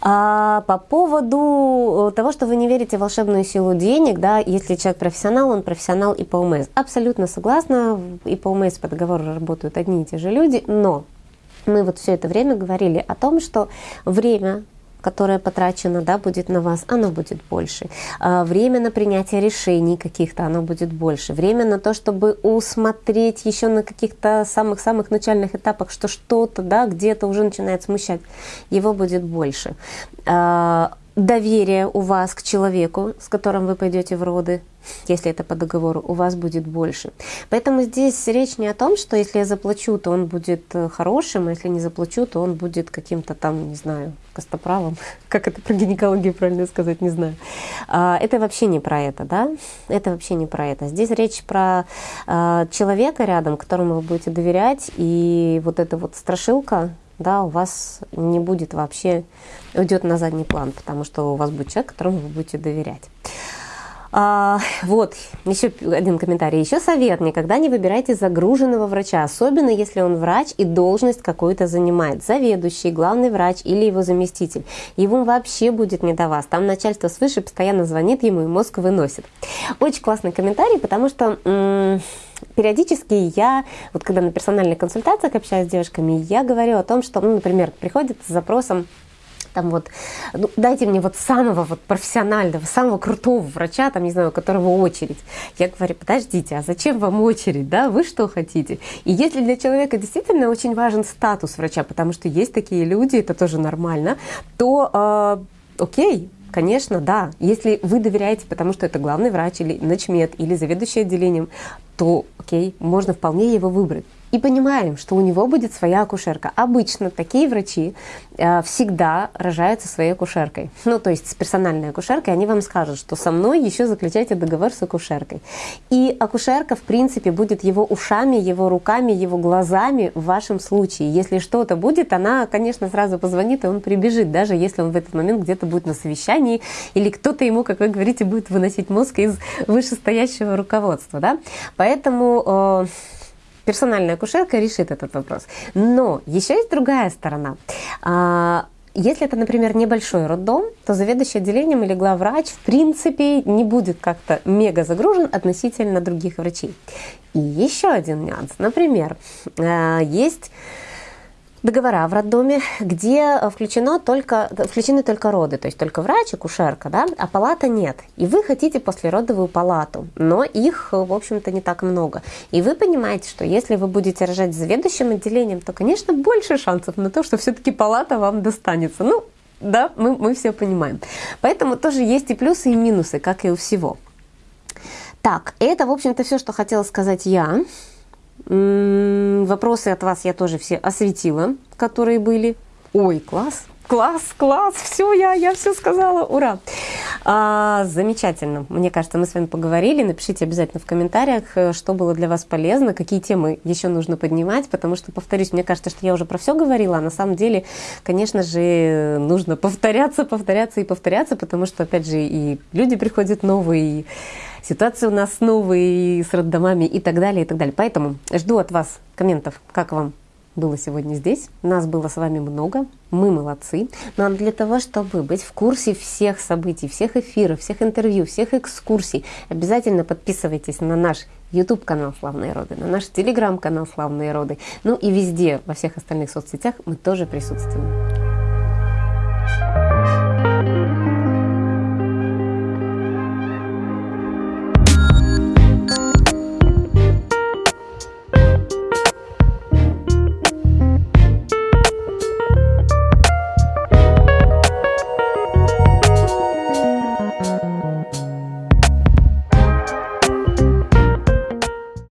А по поводу того, что вы не верите в волшебную силу денег, да, если человек профессионал, он профессионал и по УМС. Абсолютно согласна, и по УМС по договору работают одни и те же люди, но мы вот все это время говорили о том, что время, которое потрачено, да, будет на вас, оно будет больше. А, время на принятие решений каких-то, оно будет больше. Время на то, чтобы усмотреть еще на каких-то самых-самых начальных этапах, что что-то, да, где-то уже начинает смущать, его будет больше. Доверие у вас к человеку, с которым вы пойдете в роды, если это по договору, у вас будет больше. Поэтому здесь речь не о том, что если я заплачу, то он будет э, хорошим, а если не заплачу, то он будет каким-то там, не знаю, костоправом. Как это про гинекологию правильно сказать, не знаю. А, это вообще не про это, да? Это вообще не про это. Здесь речь про а, человека рядом, которому вы будете доверять, и вот эта вот страшилка, да, у вас не будет вообще, уйдет на задний план, потому что у вас будет человек, которому вы будете доверять. А, вот, еще один комментарий. Еще совет. Никогда не выбирайте загруженного врача, особенно если он врач и должность какую-то занимает. Заведующий, главный врач или его заместитель. Ему вообще будет не до вас. Там начальство свыше постоянно звонит ему и мозг выносит. Очень классный комментарий, потому что периодически я, вот когда на персональных консультациях общаюсь с девушками, я говорю о том, что, ну, например, приходит с запросом там вот, ну, дайте мне вот самого вот профессионального, самого крутого врача, там, не знаю, у которого очередь. Я говорю, подождите, а зачем вам очередь, да, вы что хотите? И если для человека действительно очень важен статус врача, потому что есть такие люди, это тоже нормально, то э, окей, Конечно, да. Если вы доверяете, потому что это главный врач или начмед или заведующий отделением, то окей, можно вполне его выбрать и понимаем, что у него будет своя акушерка. Обычно такие врачи э, всегда рожаются своей акушеркой. Ну, то есть с персональной акушеркой они вам скажут, что со мной еще заключайте договор с акушеркой. И акушерка, в принципе, будет его ушами, его руками, его глазами в вашем случае. Если что-то будет, она, конечно, сразу позвонит, и он прибежит, даже если он в этот момент где-то будет на совещании, или кто-то ему, как вы говорите, будет выносить мозг из вышестоящего руководства. Да? Поэтому... Э, персональная акушерка решит этот вопрос. Но еще есть другая сторона. А, если это, например, небольшой роддом, то заведующий отделением или главврач в принципе не будет как-то мега загружен относительно других врачей. И еще один нюанс. Например, а, есть договора в роддоме, где включено только, включены только роды, то есть только врач, акушерка, да, а палата нет. И вы хотите послеродовую палату, но их, в общем-то, не так много. И вы понимаете, что если вы будете рожать заведующим отделением, то, конечно, больше шансов на то, что все-таки палата вам достанется. Ну, да, мы, мы все понимаем. Поэтому тоже есть и плюсы, и минусы, как и у всего. Так, это, в общем-то, все, что хотела сказать я. Вопросы от вас я тоже все осветила, которые были. Ой, класс, класс, класс, все, я, я все сказала, ура. А, замечательно. Мне кажется, мы с вами поговорили. Напишите обязательно в комментариях, э, что было для вас полезно, какие темы еще нужно поднимать, потому что, повторюсь, мне кажется, что я уже про все говорила, а на самом деле, конечно же, нужно повторяться, повторяться и повторяться, потому что, опять же, и люди приходят новые, и ситуации у нас новые, и с роддомами и так далее, и так далее. Поэтому жду от вас комментов, как вам было сегодня здесь. Нас было с вами много, мы молодцы. Но для того, чтобы быть в курсе всех событий, всех эфиров, всех интервью, всех экскурсий, обязательно подписывайтесь на наш YouTube-канал «Славные роды», на наш телеграм-канал «Славные роды». Ну и везде, во всех остальных соцсетях мы тоже присутствуем.